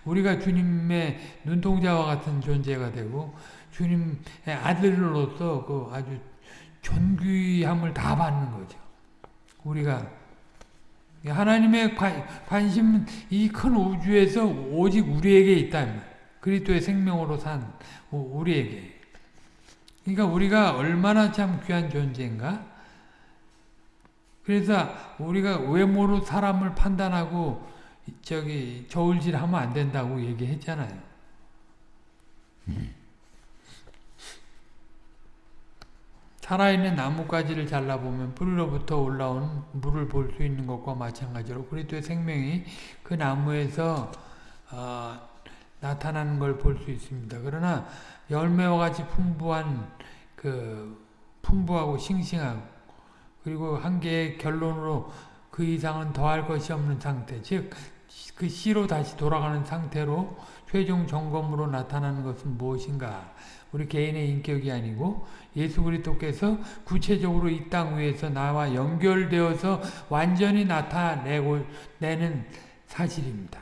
우리가 주님의 눈동자와 같은 존재가 되고 주님의 아들로서 그 아주 존귀함을 다 받는 거죠. 우리가 하나님의 관심은 이큰 우주에서 오직 우리에게 있다. 그리스도의 생명으로 산 우리에게. 그러니까 우리가 얼마나 참 귀한 존재인가? 그래서 우리가 외모로 사람을 판단하고 저기 저울질하면 안 된다고 얘기했잖아요. 살아있는 나뭇가지를 잘라보면 뿌리로부터 올라온 물을 볼 수 있는 것과 마찬가지로 그리스도의 생명이 그 나무에서 어, 나타나는 걸 볼 수 있습니다. 그러나 열매와 같이 풍부한 그 풍부하고 싱싱하고 그리고 한 개의 결론으로 그 이상은 더할 것이 없는 상태 즉그 씨로 다시 돌아가는 상태로 최종 점검으로 나타나는 것은 무엇인가 우리 개인의 인격이 아니고 예수 그리스도께서 구체적으로 이 땅 위에서 나와 연결되어서 완전히 나타내고 내는 사실입니다.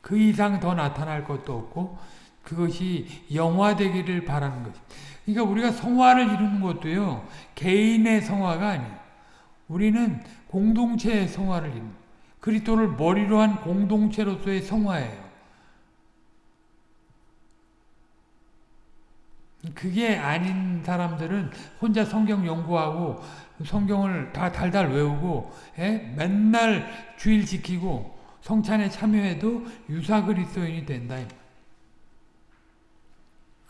그 이상 더 나타날 것도 없고 그것이 영화되기를 바라는 것입니다. 그러니까 우리가 성화를 이루는 것도요. 개인의 성화가 아니에요. 우리는 공동체의 성화를 이루는 그리스도를 머리로 한 공동체로서의 성화예요. 그게 아닌 사람들은 혼자 성경 연구하고 성경을 다 달달 외우고 에? 맨날 주일 지키고 성찬에 참여해도 유사 그리스도인이 된다.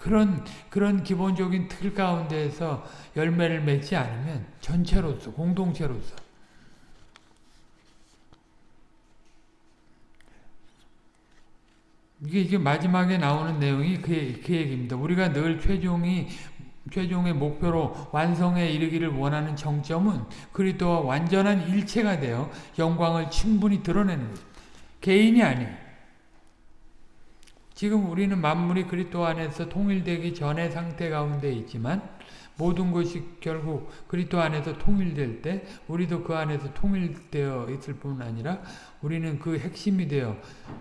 그런 그런 기본적인 틀 가운데에서 열매를 맺지 않으면 전체로서 공동체로서 이게 이게 마지막에 나오는 내용이 그, 그 얘기입니다. 우리가 늘 최종이 최종의 목표로 완성에 이르기를 원하는 정점은 그리스도와 완전한 일체가 되어 영광을 충분히 드러내는 거죠. 개인이 아니에요. 지금 우리는 만물이 그리스도 안에서 통일되기 전의 상태 가운데 있지만 모든 것이 결국 그리스도 안에서 통일될 때 우리도 그 안에서 통일되어 있을 뿐 아니라 우리는 그 핵심이 되어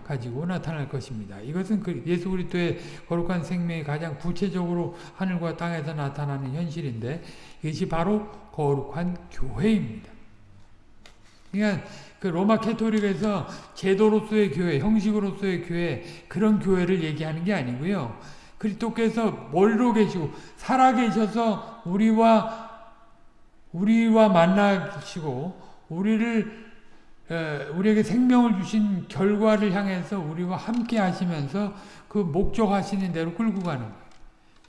가지고 나타날 것입니다. 이것은 그 예수 그리스도의 거룩한 생명이 가장 구체적으로 하늘과 땅에서 나타나는 현실인데 이것이 바로 거룩한 교회입니다. 그러니까 그 로마 캐토릭에서 제도로서의 교회, 형식으로서의 교회 그런 교회를 얘기하는 게 아니고요. 그리스도께서 머리로 계시고 살아 계셔서 우리와 우리와 만나시고 우리를 우리에게 생명을 주신 결과를 향해서 우리와 함께 하시면서 그 목적하시는 대로 끌고 가는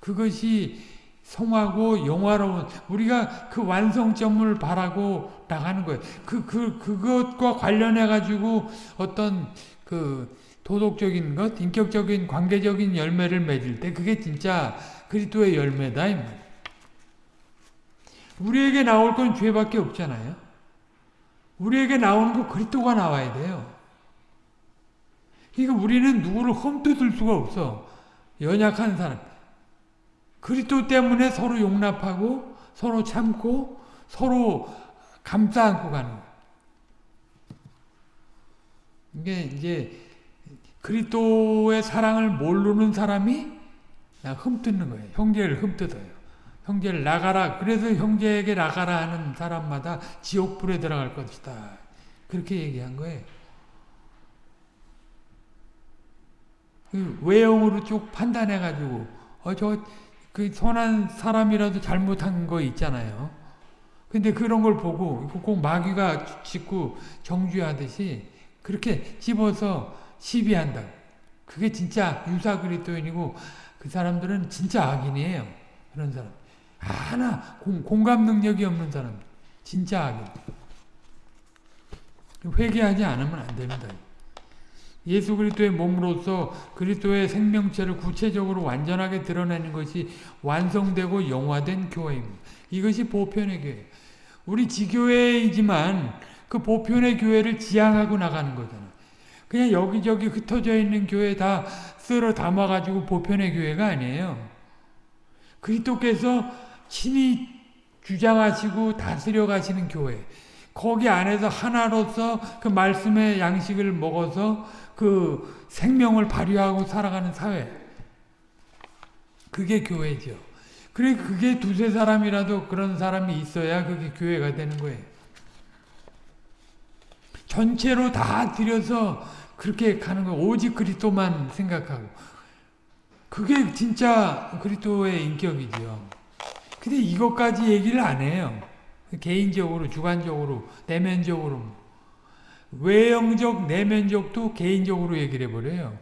그것이 성하고 영화로운 우리가 그 완성점을 바라고 나가는 거예요. 그, 그, 그것과 관련해 가지고 어떤 그 도덕적인 것, 인격적인 관계적인 열매를 맺을 때 그게 진짜 그리스도의 열매다. 우리에게 나올 건 죄밖에 없잖아요. 우리에게 나오는 거 그리스도가 나와야 돼요. 그러니까 우리는 누구를 험뜯을 수가 없어. 연약한 사람. 그리스도 때문에 서로 용납하고 서로 참고 서로 감싸 안고 가는 거예요. 이게 이제 그리스도의 사랑을 모르는 사람이 흠뜯는 거예요. 형제를 흠뜯어요. 형제를 나가라. 그래서 형제에게 나가라 하는 사람마다 지옥불에 들어갈 것이다. 그렇게 얘기한 거예요. 그 외형으로 쭉 판단해가지고 어, 저, 그 선한 사람이라도 잘못한 거 있잖아요. 근데 그런 걸 보고 꼭 마귀가 짓고 정죄하듯이 그렇게 집어서 시비한다. 그게 진짜 유사 그리스도인이고 그 사람들은 진짜 악인이에요. 그런 사람. 하나 공, 공감 능력이 없는 사람. 진짜 악인. 회개하지 않으면 안 됩니다. 예수 그리스도의 몸으로서 그리스도의 생명체를 구체적으로 완전하게 드러내는 것이 완성되고 영화된 교회입니다. 이것이 보편의 교회. 우리 지교회이지만 그 보편의 교회를 지향하고 나가는 거잖아요. 그냥 여기저기 흩어져 있는 교회 다 쓸어 담아가지고 보편의 교회가 아니에요. 그리스도께서 친히 주장하시고 다스려 가시는 교회. 거기 안에서 하나로서 그 말씀의 양식을 먹어서 그 생명을 발휘하고 살아가는 사회. 그게 교회죠. 그래 그게 두세 사람이라도 그런 사람이 있어야 그게 교회가 되는 거예요. 전체로 다 들여서 그렇게 가는 거 오직 그리스도만 생각하고 그게 진짜 그리스도의 인격이죠. 근데 이것까지 얘기를 안 해요. 개인적으로 주관적으로 내면적으로 외형적 내면적도 개인적으로 얘기를 해버려요.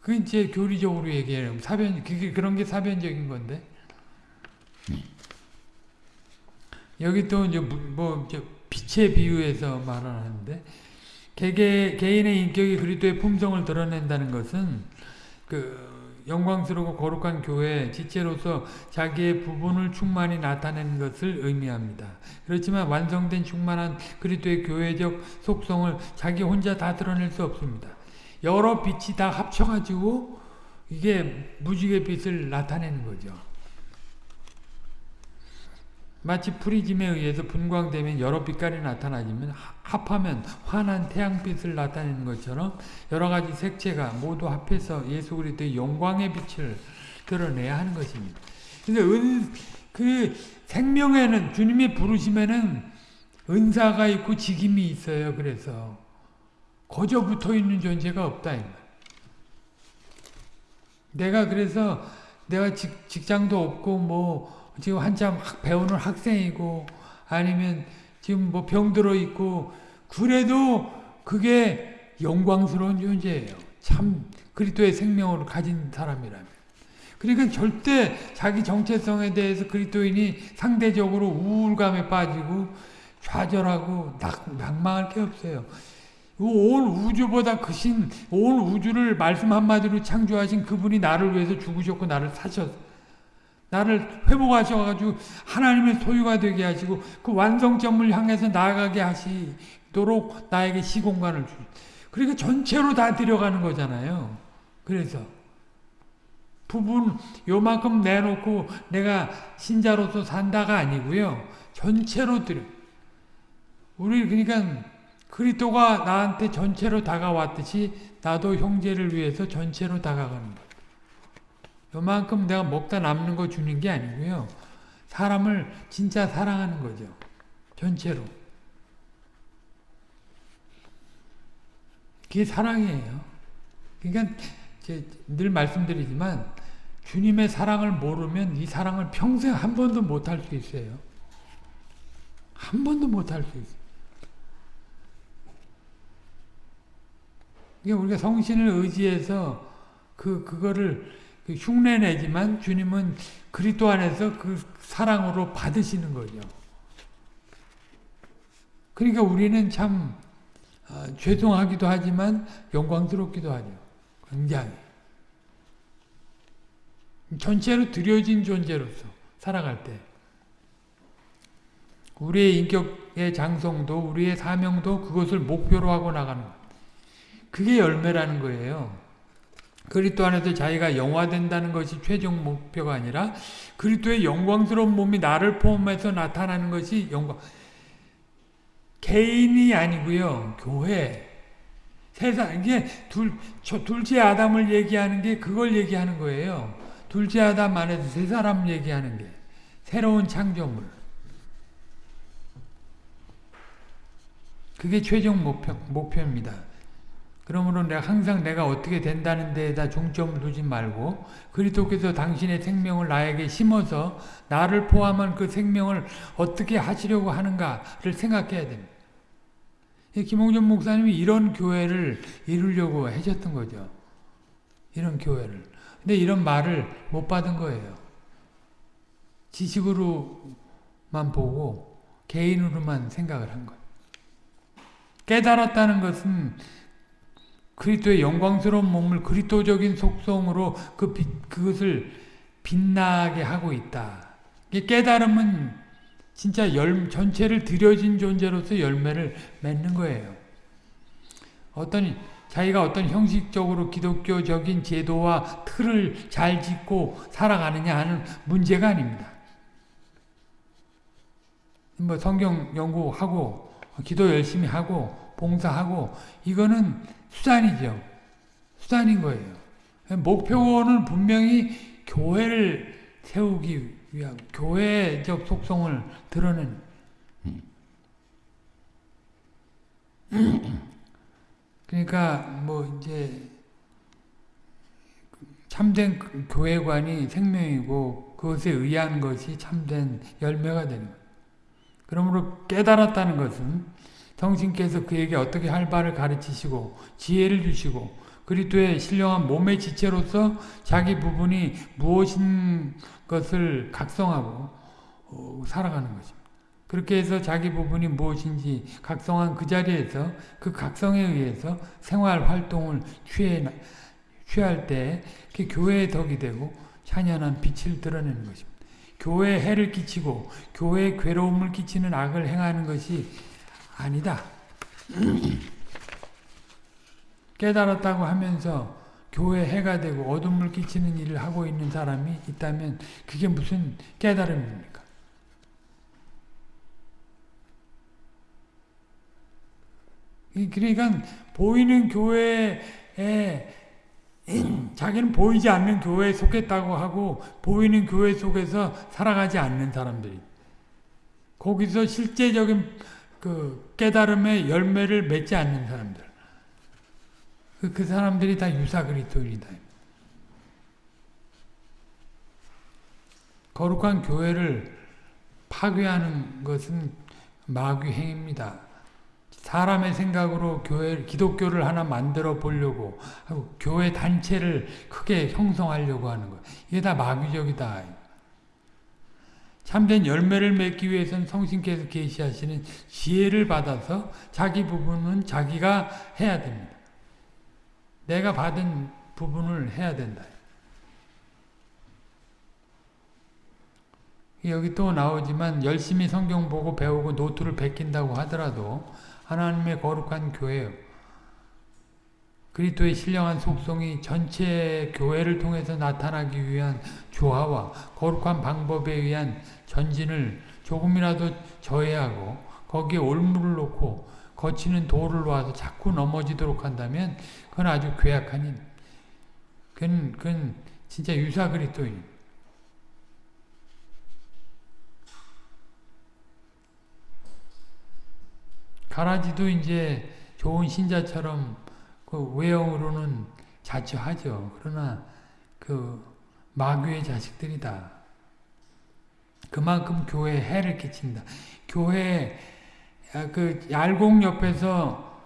그 이제 교리적으로 얘기해요. 사변 그게 그런 게 사변적인 건데 여기 또 이제 뭐 빛에 비유해서 말하는데 개개, 개인의 인격이 그리스도의 품성을 드러낸다는 것은 그 영광스럽고 거룩한 교회 지체로서 자기의 부분을 충만히 나타내는 것을 의미합니다. 그렇지만 완성된 충만한 그리스도의 교회적 속성을 자기 혼자 다 드러낼 수 없습니다. 여러 빛이 다 합쳐가지고 이게 무지개 빛을 나타내는 거죠. 마치 프리즘에 의해서 분광되면 여러 빛깔이 나타나지만 합하면 환한 태양빛을 나타내는 것처럼 여러 가지 색채가 모두 합해서 예수 그리스도의 영광의 빛을 드러내야 하는 것입니다. 근데 은, 그 생명에는 주님이 부르심에는 은사가 있고 직임이 있어요. 그래서 거저 붙어 있는 존재가 없다. 내가 그래서 내가 직, 직장도 없고 뭐 지금 한참 배우는 학생이고 아니면 지금 뭐 병들어 있고 그래도 그게 영광스러운 존재예요. 참 그리스도의 생명을 가진 사람이라면. 그러니까 절대 자기 정체성에 대해서 그리스도인이 상대적으로 우울감에 빠지고 좌절하고 낙망할 게 없어요. 온 우주보다 크신 온 우주를 말씀 한마디로 창조하신 그분이 나를 위해서 죽으셨고 나를 사셨어요. 나를 회복하셔가지고 하나님의 소유가 되게 하시고 그 완성점을 향해서 나아가게 하시도록 나에게 시공간을 주. 그러니까 전체로 다 들어가는 거잖아요. 그래서 부분 요만큼 내놓고 내가 신자로서 산다가 아니고요. 전체로 들여. 우리 그러니까 그리스도가 나한테 전체로 다가왔듯이 나도 형제를 위해서 전체로 다가가는 거예요. 요만큼 내가 먹다 남는 거 주는 게 아니고요. 사람을 진짜 사랑하는 거죠. 전체로. 그게 사랑이에요. 그러니까 늘 말씀드리지만 주님의 사랑을 모르면 이 사랑을 평생 한 번도 못 할 수 있어요. 한 번도 못 할 수 있어요. 그러니까 우리가 성신을 의지해서 그 그거를 그 흉내내지만 주님은 그리스도 안에서 그 사랑으로 받으시는 거죠. 그러니까 우리는 참 어, 죄송하기도 하지만 영광스럽기도 하죠. 굉장히. 전체로 들여진 존재로서 살아갈 때 우리의 인격의 장성도 우리의 사명도 그것을 목표로 하고 나가는 것. 그게 열매라는 거예요. 그리스도 안에서 자기가 영화된다는 것이 최종 목표가 아니라 그리스도의 영광스러운 몸이 나를 포함해서 나타나는 것이 영광. 개인이 아니고요. 교회. 세상 이게 둘 저, 둘째 아담을 얘기하는 게 그걸 얘기하는 거예요. 둘째 아담 안에서 세 사람 얘기하는 게 새로운 창조물. 그게 최종 목표, 목표입니다. 그러므로 내가 항상 내가 어떻게 된다는 데에다 중점을 두지 말고 그리스도께서 당신의 생명을 나에게 심어서 나를 포함한 그 생명을 어떻게 하시려고 하는가를 생각해야 됩니다. 김홍준 목사님이 이런 교회를 이루려고 하셨던 거죠. 이런 교회를. 근데 이런 말을 못 받은 거예요. 지식으로만 보고 개인으로만 생각을 한 거예요. 깨달았다는 것은 그리스도의 영광스러운 몸을 그리스도적인 속성으로 그 빛, 그것을 빛나게 하고 있다. 깨달음은 진짜 열, 전체를 들여진 존재로서 열매를 맺는 거예요. 어떤 자기가 어떤 형식적으로 기독교적인 제도와 틀을 잘 짓고 살아가느냐 하는 문제가 아닙니다. 뭐 성경 연구하고 기도 열심히 하고 봉사하고 이거는 수단이죠. 수단인 거예요. 목표는 분명히 교회를 세우기 위한 교회적 속성을 드러낸 그러니까 뭐 이제 참된 교회관이 생명이고 그것에 의한 것이 참된 열매가 되는. 그러므로 깨달았다는 것은 성신께서 그에게 어떻게 할 바를 가르치시고 지혜를 주시고 그리스도의 신령한 몸의 지체로서 자기 부분이 무엇인 것을 각성하고 어, 살아가는 것입니다. 그렇게 해서 자기 부분이 무엇인지 각성한 그 자리에서 그 각성에 의해서 생활 활동을 취해, 취할 때 교회의 덕이 되고 찬연한 빛을 드러내는 것입니다. 교회에 해를 끼치고 교회에 괴로움을 끼치는 악을 행하는 것이 아니다. 깨달았다고 하면서 교회 해가 되고 어둠을 끼치는 일을 하고 있는 사람이 있다면 그게 무슨 깨달음입니까? 그러니까 보이는 교회에 자기는 보이지 않는 교회에 속했다고 하고 보이는 교회 속에서 살아가지 않는 사람들이 거기서 실제적인 그 깨달음의 열매를 맺지 않는 사람들 그, 그 사람들이 다 유사 그리스도인이다. 거룩한 교회를 파괴하는 것은 마귀 행입니다. 사람의 생각으로 교회 기독교를 하나 만들어 보려고 하고 교회 단체를 크게 형성하려고 하는 것. 이게 다 마귀적이다. 참된 열매를 맺기 위해서는 성신께서 계시하시는 지혜를 받아서 자기 부분은 자기가 해야 됩니다. 내가 받은 부분을 해야 된다. 여기 또 나오지만 열심히 성경 보고 배우고 노트를 베낀다고 하더라도 하나님의 거룩한 교회 그리스도의 신령한 속성이 전체 교회를 통해서 나타나기 위한 조화와 거룩한 방법에 의한 전진을 조금이라도 저해하고 거기에 올무를 놓고 거치는 돌을 놓아서 자꾸 넘어지도록 한다면 그건 아주 괴악한 일. 그건, 그건 진짜 유사 그리스도인. 가라지도 이제 좋은 신자처럼 그 외형으로는 자처하죠. 그러나 그 마귀의 자식들이다. 그만큼 교회에 해를 끼친다. 교회 그 얄공 옆에서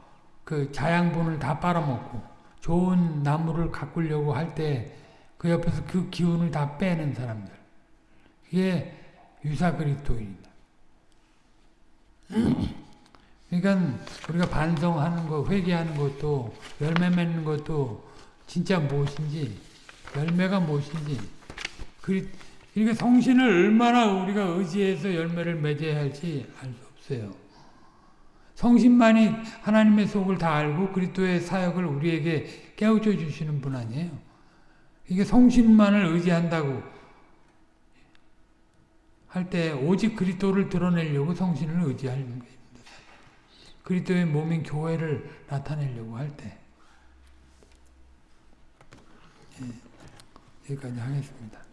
그 자양분을 다 빨아먹고 좋은 나무를 가꾸려고 할 때 그 옆에서 그 기운을 다 빼는 사람들. 그게 유사 그리스도인이다. 그러니까 우리가 반성하는 거, 회개하는 것도 열매 맺는 것도 진짜 무엇인지 열매가 무엇인지 그 러니까 성신을 얼마나 우리가 의지해서 열매를 맺어야 할지 알 수 없어요. 성신만이 하나님의 속을 다 알고 그리스도의 사역을 우리에게 깨우쳐 주시는 분 아니에요. 이게 성신만을 의지한다고 할 때 오직 그리스도를 드러내려고 성신을 의지하는 겁니다. 그리스도의 몸인 교회를 나타내려고 할 때. 예, 여기까지 하겠습니다.